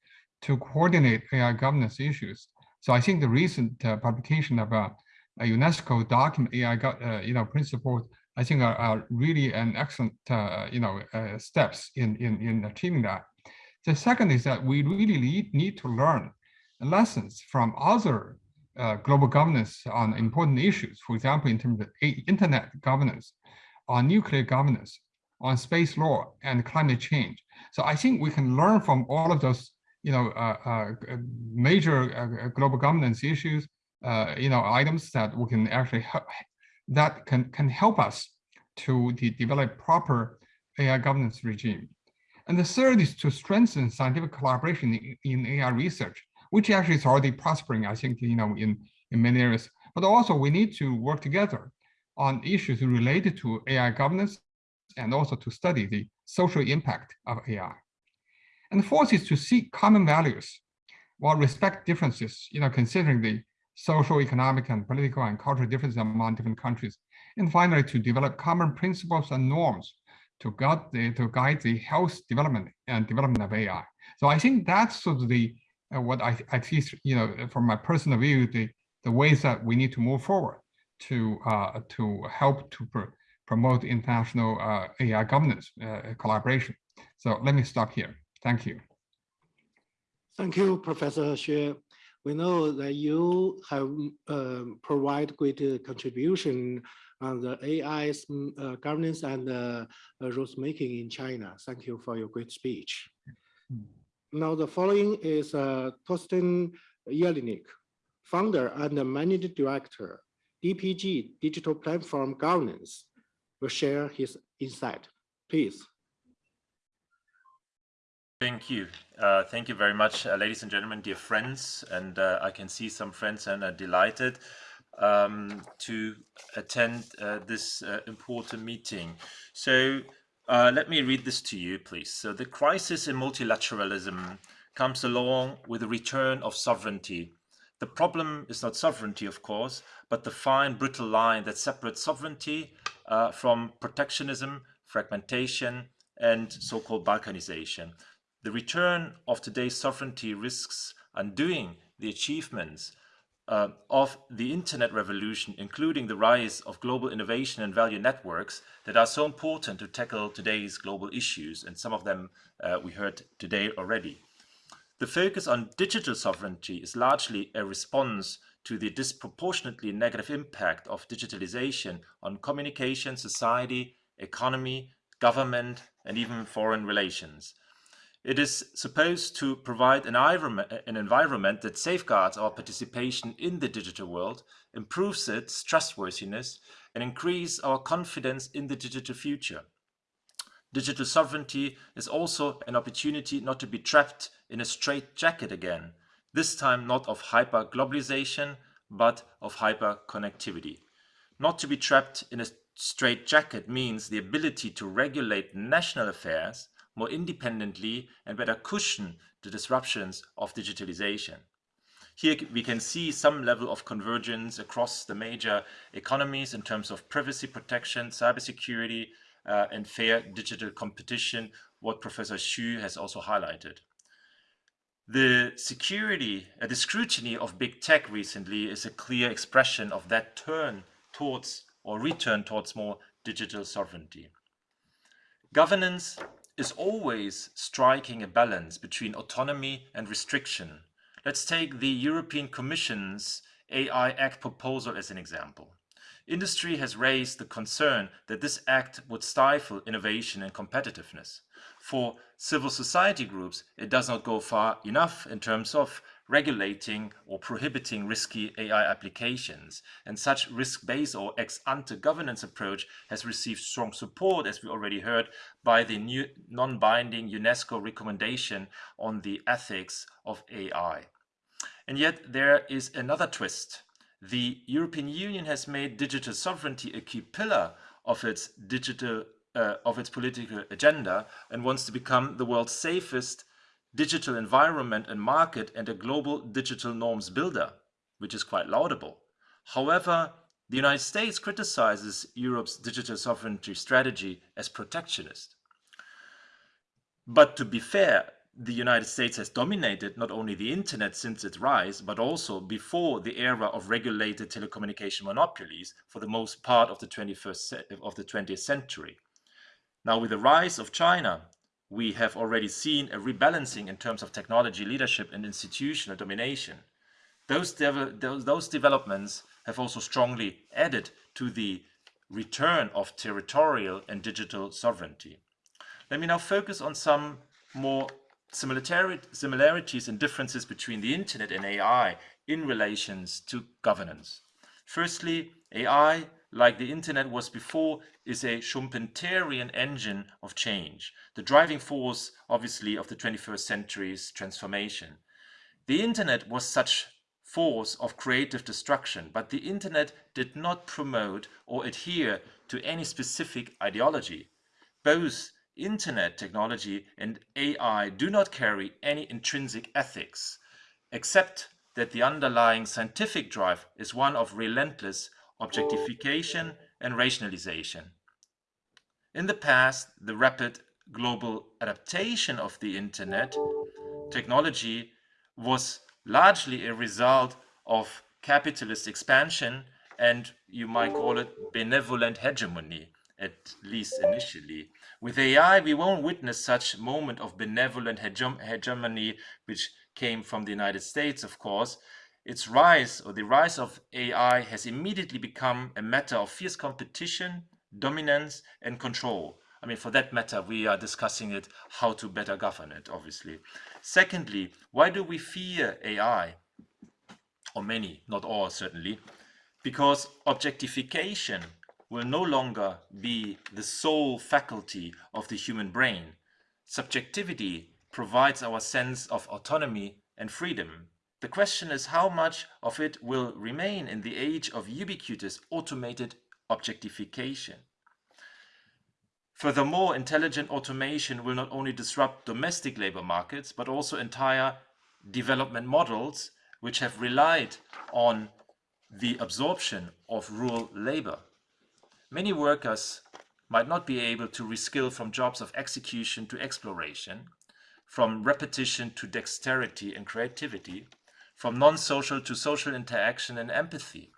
to coordinate AI governance issues. So I think the recent uh, publication of a, a, UNESCO document, AI, uh, you know, principles, I think are, are really an excellent, uh, you know, uh, steps in, in, in achieving that. The second is that we really need, need to learn lessons from other uh, global governance on important issues, for example, in terms of internet governance, on nuclear governance, on space law and climate change. So I think we can learn from all of those, you know, uh, uh, major uh, global governance issues, uh, you know, items that we can actually help, that can can help us to de develop proper AI governance regime. And the third is to strengthen scientific collaboration in, in AI research which actually is already prospering, I think, you know, in, in many areas. But also we need to work together on issues related to AI governance and also to study the social impact of AI. And the fourth is to seek common values while respect differences, you know, considering the social, economic, and political and cultural differences among different countries. And finally, to develop common principles and norms to guide the, to guide the health development and development of AI. So I think that's sort of the what I, I see, you know, from my personal view, the, the ways that we need to move forward to uh, to help to pr promote international uh, AI governance uh, collaboration. So let me stop here. Thank you. Thank you, Professor Xue. We know that you have um, provide great uh, contribution on the AI's mm, uh, governance and uh, rules making in China. Thank you for your great speech. Mm. Now the following is uh, Torsten Jelinek, founder and managing director, DPG Digital Platform Governance, will share his insight. Please. Thank you. Uh, thank you very much, uh, ladies and gentlemen, dear friends. And uh, I can see some friends and are delighted um, to attend uh, this uh, important meeting. So uh, let me read this to you, please. So the crisis in multilateralism comes along with the return of sovereignty. The problem is not sovereignty, of course, but the fine, brittle line that separates sovereignty uh, from protectionism, fragmentation, and so-called balkanization. The return of today's sovereignty risks undoing the achievements uh, of the internet revolution, including the rise of global innovation and value networks that are so important to tackle today's global issues, and some of them uh, we heard today already. The focus on digital sovereignty is largely a response to the disproportionately negative impact of digitalization on communication, society, economy, government, and even foreign relations. It is supposed to provide an environment, that safeguards our participation in the digital world, improves its trustworthiness, and increase our confidence in the digital future. Digital sovereignty is also an opportunity not to be trapped in a straitjacket again, this time not of hyper-globalization, but of hyper-connectivity. Not to be trapped in a straitjacket means the ability to regulate national affairs more independently and better cushion the disruptions of digitalization. Here we can see some level of convergence across the major economies in terms of privacy protection, cybersecurity, uh, and fair digital competition, what Professor Xu has also highlighted. The security, uh, the scrutiny of big tech recently is a clear expression of that turn towards or return towards more digital sovereignty. Governance is always striking a balance between autonomy and restriction. Let's take the European Commission's AI Act proposal as an example. Industry has raised the concern that this act would stifle innovation and competitiveness. For civil society groups, it does not go far enough in terms of regulating or prohibiting risky AI applications. And such risk-based or ex-ante governance approach has received strong support, as we already heard, by the new non-binding UNESCO recommendation on the ethics of AI. And yet there is another twist. The European Union has made digital sovereignty a key pillar of its digital uh, of its political agenda and wants to become the world's safest digital environment and market and a global digital norms builder, which is quite laudable. However, the United States criticizes Europe's digital sovereignty strategy as protectionist. But to be fair, the United States has dominated not only the internet since its rise, but also before the era of regulated telecommunication monopolies for the most part of the 21st of the 20th century. Now, with the rise of China, we have already seen a rebalancing in terms of technology leadership and institutional domination. Those, those, those developments have also strongly added to the return of territorial and digital sovereignty. Let me now focus on some more similarities and differences between the internet and AI in relations to governance. Firstly, AI like the internet was before, is a Schumpeterian engine of change, the driving force, obviously, of the 21st century's transformation. The internet was such force of creative destruction, but the internet did not promote or adhere to any specific ideology. Both internet technology and AI do not carry any intrinsic ethics, except that the underlying scientific drive is one of relentless objectification, and rationalization. In the past, the rapid global adaptation of the internet technology was largely a result of capitalist expansion and you might call it benevolent hegemony, at least initially. With AI, we won't witness such moment of benevolent hegemony, which came from the United States, of course, its rise or the rise of AI has immediately become a matter of fierce competition, dominance, and control. I mean, for that matter, we are discussing it, how to better govern it, obviously. Secondly, why do we fear AI? Or many, not all, certainly. Because objectification will no longer be the sole faculty of the human brain. Subjectivity provides our sense of autonomy and freedom. The question is how much of it will remain in the age of ubiquitous automated objectification. Furthermore, intelligent automation will not only disrupt domestic labor markets, but also entire development models which have relied on the absorption of rural labor. Many workers might not be able to reskill from jobs of execution to exploration, from repetition to dexterity and creativity, from non-social to social interaction and empathy.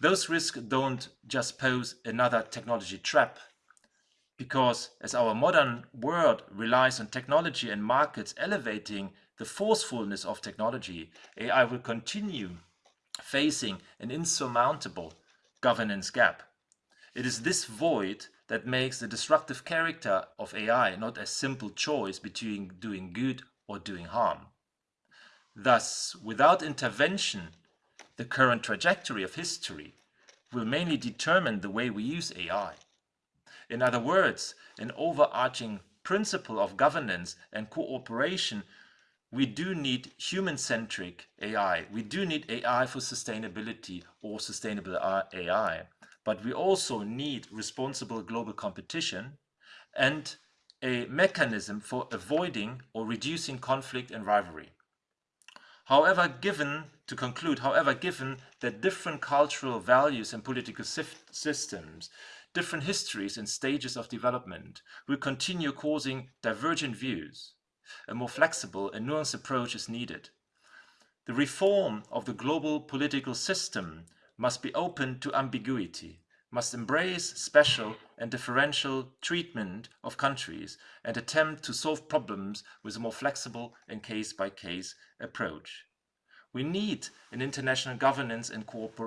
Those risks don't just pose another technology trap, because as our modern world relies on technology and markets elevating the forcefulness of technology, AI will continue facing an insurmountable governance gap. It is this void that makes the disruptive character of AI not a simple choice between doing good or doing harm. Thus, without intervention, the current trajectory of history will mainly determine the way we use AI. In other words, an overarching principle of governance and cooperation, we do need human-centric AI. We do need AI for sustainability or sustainable AI. But we also need responsible global competition and a mechanism for avoiding or reducing conflict and rivalry. However, given, to conclude, however, given that different cultural values and political systems, different histories and stages of development will continue causing divergent views, a more flexible and nuanced approach is needed. The reform of the global political system must be open to ambiguity, must embrace special and differential treatment of countries and attempt to solve problems with a more flexible and case-by-case -case approach. We need an international governance and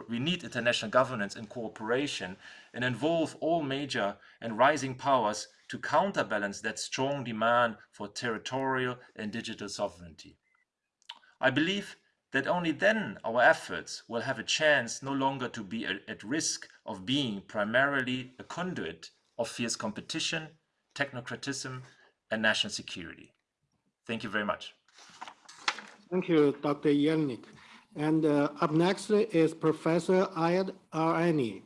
we need international governance and cooperation and involve all major and rising powers to counterbalance that strong demand for territorial and digital sovereignty. I believe that only then our efforts will have a chance no longer to be at risk of being primarily a conduit of fierce competition, technocratism, and national security. Thank you very much. Thank you, Dr. Jelenic. And uh, up next is Professor Ayad Al-Ani,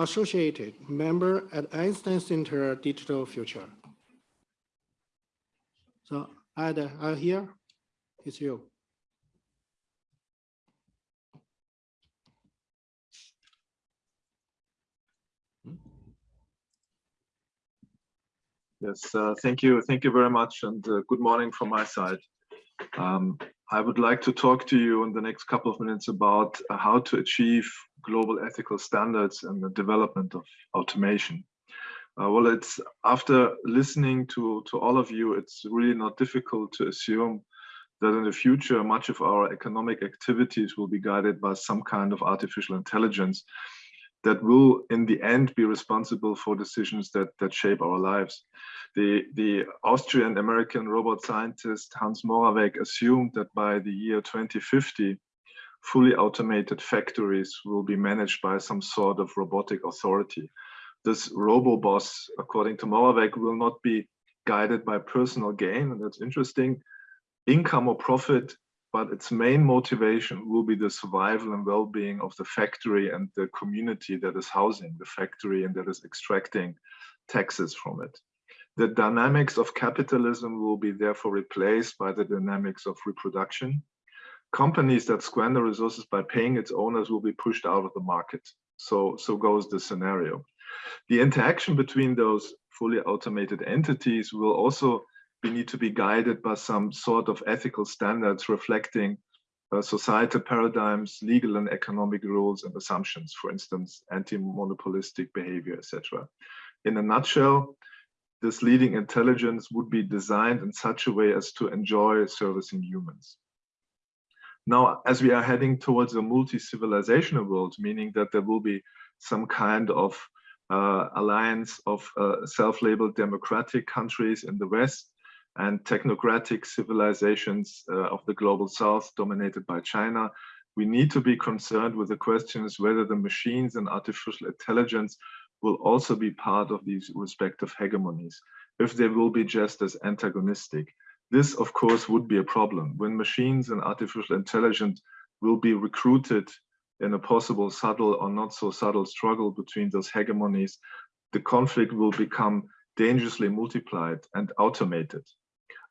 Associated Member at Einstein Center Digital Future. So Ayad, are you here? It's you. Yes, uh, thank you. Thank you very much. And uh, good morning from my side. Um, I would like to talk to you in the next couple of minutes about uh, how to achieve global ethical standards and the development of automation. Uh, well, it's after listening to, to all of you, it's really not difficult to assume that in the future, much of our economic activities will be guided by some kind of artificial intelligence that will in the end be responsible for decisions that that shape our lives. The, the Austrian American robot scientist Hans Moravec assumed that by the year 2050, fully automated factories will be managed by some sort of robotic authority. This robo-boss, according to Moravec, will not be guided by personal gain, and that's interesting, income or profit, but its main motivation will be the survival and well-being of the factory and the community that is housing the factory and that is extracting taxes from it. The dynamics of capitalism will be therefore replaced by the dynamics of reproduction. Companies that squander resources by paying its owners will be pushed out of the market. So, so goes the scenario. The interaction between those fully automated entities will also we need to be guided by some sort of ethical standards reflecting uh, societal paradigms, legal and economic rules and assumptions, for instance, anti-monopolistic behavior, etc. In a nutshell, this leading intelligence would be designed in such a way as to enjoy servicing humans. Now, as we are heading towards a multi-civilizational world, meaning that there will be some kind of uh, alliance of uh, self-labeled democratic countries in the West and technocratic civilizations uh, of the global south dominated by China, we need to be concerned with the questions whether the machines and artificial intelligence will also be part of these respective hegemonies, if they will be just as antagonistic. This, of course, would be a problem. When machines and artificial intelligence will be recruited in a possible subtle or not so subtle struggle between those hegemonies, the conflict will become dangerously multiplied and automated.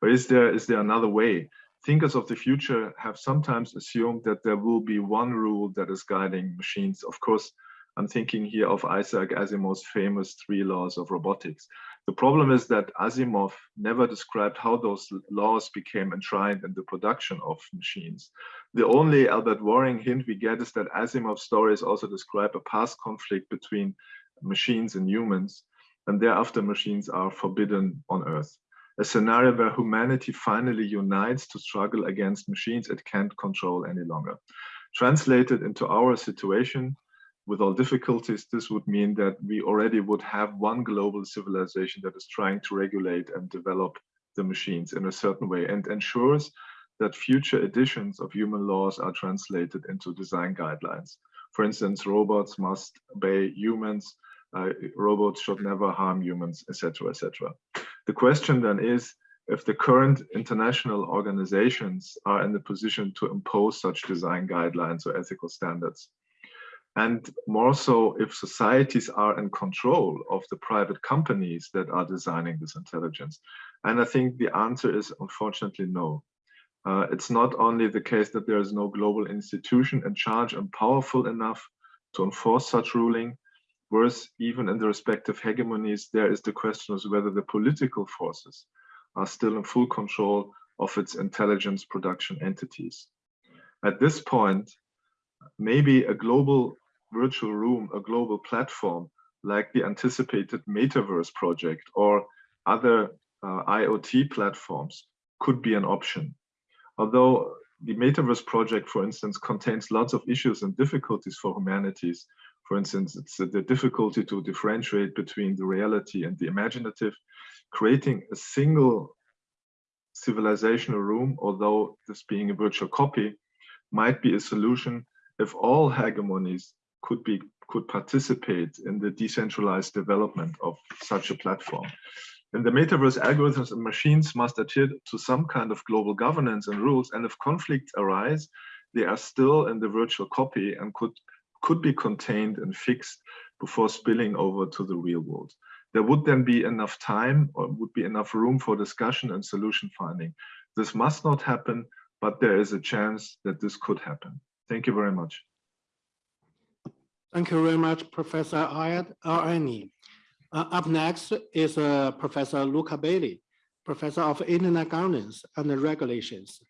Or is there is there another way? Thinkers of the future have sometimes assumed that there will be one rule that is guiding machines. Of course, I'm thinking here of Isaac Asimov's famous three laws of robotics. The problem is that Asimov never described how those laws became enshrined in the production of machines. The only Albert Waring hint we get is that Asimov's stories also describe a past conflict between machines and humans, and thereafter machines are forbidden on Earth a scenario where humanity finally unites to struggle against machines it can't control any longer. Translated into our situation, with all difficulties, this would mean that we already would have one global civilization that is trying to regulate and develop the machines in a certain way and ensures that future editions of human laws are translated into design guidelines. For instance, robots must obey humans, uh, robots should never harm humans, etc., etc. The question then is if the current international organizations are in the position to impose such design guidelines or ethical standards. And more so, if societies are in control of the private companies that are designing this intelligence. And I think the answer is unfortunately no. Uh, it's not only the case that there is no global institution in charge and powerful enough to enforce such ruling, Worse, even in the respective hegemonies, there is the question of whether the political forces are still in full control of its intelligence production entities. At this point, maybe a global virtual room, a global platform like the anticipated metaverse project or other uh, IoT platforms could be an option. Although the metaverse project, for instance, contains lots of issues and difficulties for humanities. For instance, it's the difficulty to differentiate between the reality and the imaginative. Creating a single civilizational room, although this being a virtual copy, might be a solution if all hegemonies could be could participate in the decentralized development of such a platform. And the metaverse algorithms and machines must adhere to some kind of global governance and rules. And if conflicts arise, they are still in the virtual copy and could, could be contained and fixed before spilling over to the real world. There would then be enough time or would be enough room for discussion and solution finding. This must not happen, but there is a chance that this could happen. Thank you very much. Thank you very much, Professor Ayad Al-Ani. Uh, up next is uh, Professor Luca Belli, Professor of Internet Governance and Regulations,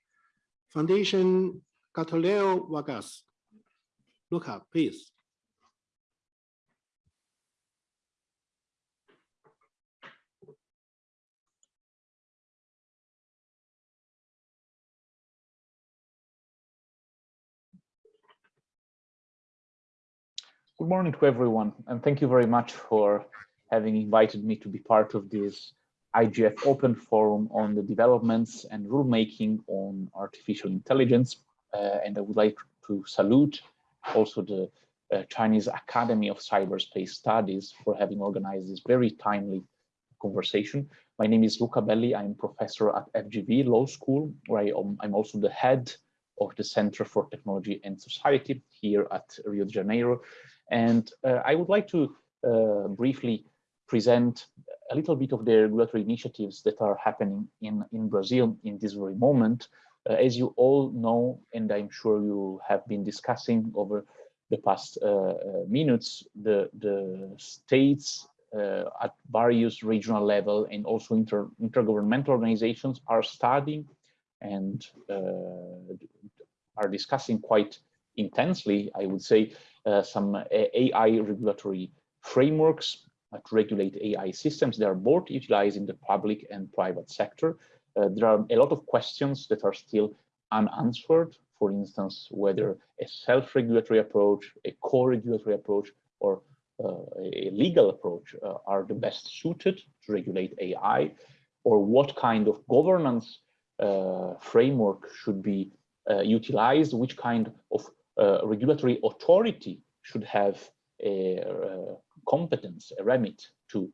Foundation Getulio Vargas. Luca, please. Good morning to everyone, and thank you very much for having invited me to be part of this IGF Open Forum on the developments and rulemaking on artificial intelligence. Uh, and I would like to salute also the uh, Chinese Academy of Cyberspace Studies for having organized this very timely conversation. My name is Luca Belli. I'm professor at FGV Law School, where I am, I'm also the head of the Center for Technology and Society here at Rio de Janeiro. And uh, I would like to uh, briefly present a little bit of the regulatory initiatives that are happening in, in Brazil in this very moment. Uh, as you all know, and I'm sure you have been discussing over the past uh, uh, minutes, the, the states uh, at various regional level and also inter, intergovernmental organizations are studying and are discussing quite intensely, I would say, uh, some AI regulatory frameworks to regulate AI systems. They are both utilized in the public and private sector. Uh, there are a lot of questions that are still unanswered. For instance, whether a self-regulatory approach, a co-regulatory approach, or uh, a legal approach uh, are the best suited to regulate AI, or what kind of governance framework should be utilized, which kind of regulatory authority should have a, competence, a remit to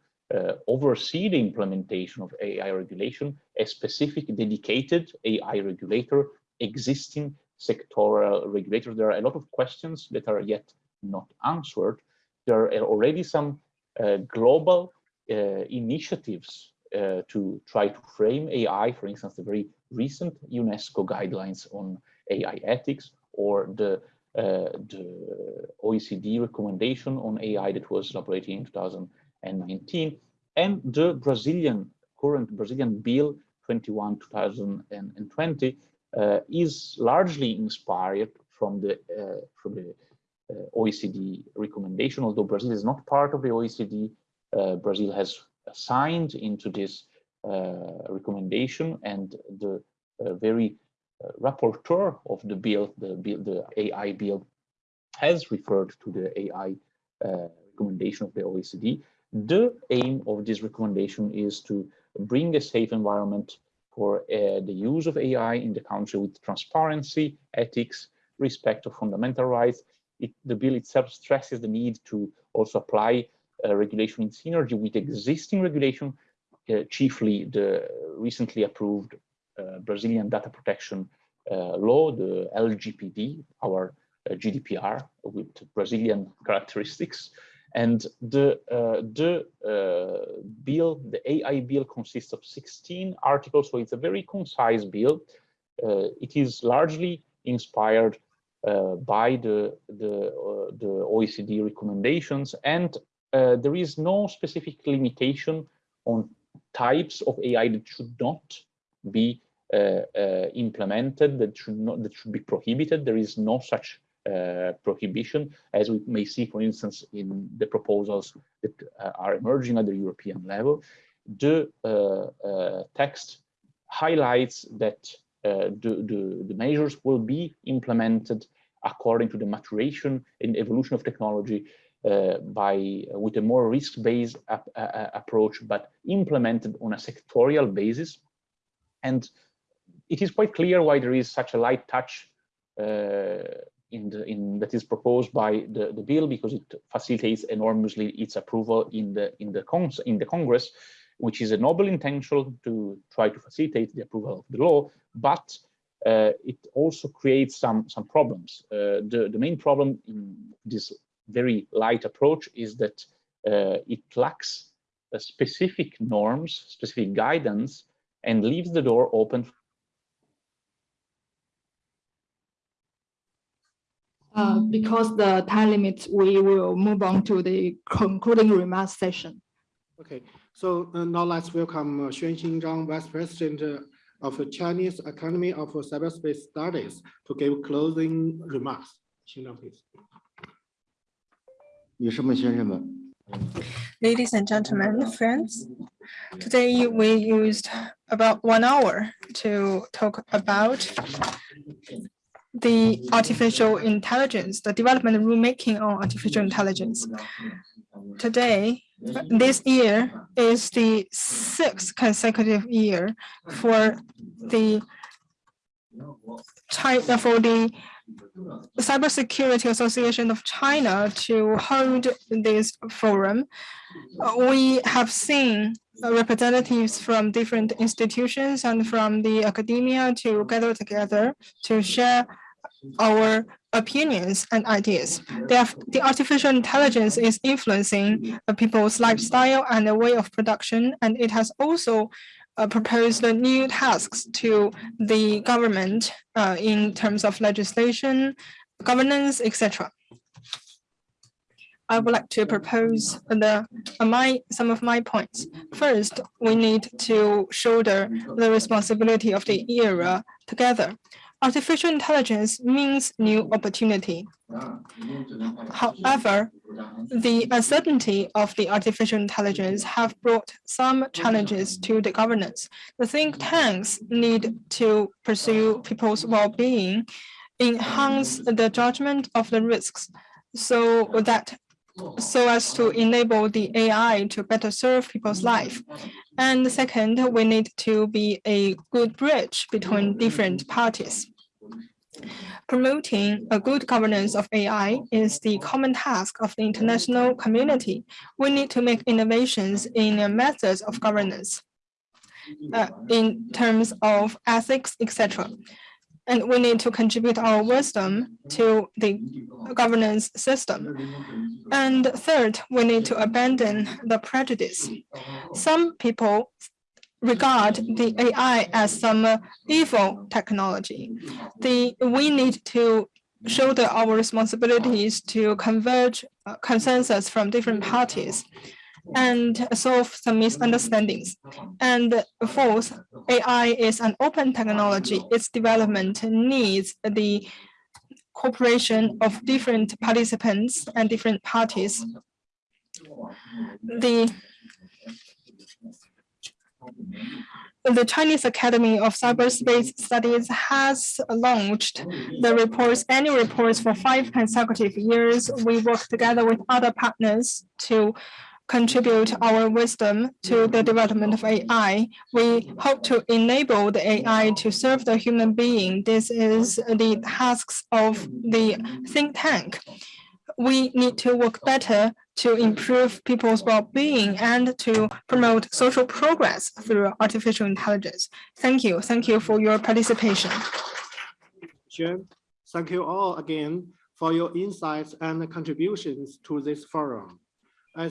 oversee the implementation of AI regulation, a specific dedicated AI regulator, existing sectoral regulator. There are a lot of questions that are yet not answered. There are already some uh, global uh, initiatives uh, to try to frame AI, for instance, the very recent UNESCO guidelines on AI ethics or the uh, the OECD recommendation on AI that was elaborated in 2019, and the Brazilian current Brazilian bill 21 2020 uh, is largely inspired from the uh, from the uh, OECD recommendation. Although Brazil is not part of the OECD, uh, Brazil has signed into this uh, recommendation, and the very uh, rapporteur of the bill, the bill, the AI bill, has referred to the AI recommendation of the OECD. The aim of this recommendation is to bring a safe environment for uh, the use of AI in the country with transparency, ethics, respect of fundamental rights. It, the bill itself stresses the need to also apply uh, regulation in synergy with existing regulation, uh, chiefly the recently approved uh, Brazilian data protection uh, law, the LGPD, our uh, GDPR with Brazilian characteristics. And the, the bill, the AI bill consists of 16 articles, so it's a very concise bill. it is largely inspired uh, by the the, uh, the OECD recommendations, and uh, there is no specific limitation on types of AI that should not be uh, uh, implemented that should not that should be prohibited. There is no such uh, prohibition, as we may see, for instance, in the proposals that uh, are emerging at the European level. The uh, text highlights that the, the, the measures will be implemented according to the maturation and evolution of technology uh, by with a more risk-based approach, but implemented on a sectorial basis. And it is quite clear why there is such a light touch in the in that is proposed by the, the bill because it facilitates enormously its approval in the in the cons in the Congress, which is a noble intention to try to facilitate the approval of the law, but uh, it also creates some some problems. Uh, the the main problem in this very light approach is that uh, it lacks specific norms, specific guidance, and leaves the door open. Uh, because the time limit, we will move on to the concluding remarks session. Okay, so uh, now let's welcome uh, Xuan Xinzhang, Vice President uh, of the Chinese Academy of Cyberspace Studies to give closing remarks. Xinzhang, please. Ladies and gentlemen, friends, today we used about one hour to talk about the artificial intelligence, the development rulemaking on artificial intelligence. Today, this year is the sixth consecutive year for the China for the Cybersecurity Association of China to hold this forum. We have seen representatives from different institutions and from the academia to gather together to share our opinions and ideas. The, artificial intelligence is influencing people's lifestyle and the way of production, and it has also uh, proposed new tasks to the government uh, in terms of legislation, governance, etc. I would like to propose the uh, my some of my points. First, we need to shoulder the responsibility of the era together. Artificial intelligence means new opportunity. However, the uncertainty of the artificial intelligence have brought some challenges to the governance. The think tanks need to pursue people's well-being, enhance the judgment of the risks so that so as to enable the AI to better serve people's life. And second, we need to be a good bridge between different parties. Promoting a good governance of AI is the common task of the international community. We need to make innovations in the methods of governance uh, in terms of ethics, etc. And we need to contribute our wisdom to the governance system. And third, we need to abandon the prejudice. Some people regard the AI as some evil technology. The, we need to shoulder our responsibilities to converge uh, consensus from different parties and solve some misunderstandings. And fourth, AI is an open technology. Its development needs the cooperation of different participants and different parties. The the Chinese Academy of Cyberspace Studies has launched the reports, annual reports for five consecutive years. We work together with other partners to contribute mm. our wisdom to the mm. development of AI. We hope to enable the AI to serve the human being. This is the tasks of the think tank. We need to work better to improve people's well-being and to promote social progress through artificial intelligence. Thank you. Thank you for your participation. Thank you all again for your insights and contributions to this forum. I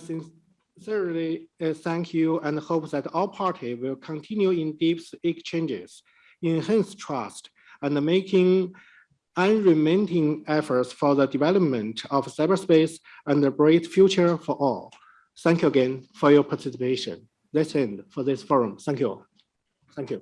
sincerely uh, thank you and hope that all parties will continue in deep exchanges, enhance trust, and making unremitting efforts for the development of cyberspace and a bright future for all. Thank you again for your participation. That's it for this forum. Thank you. Thank you.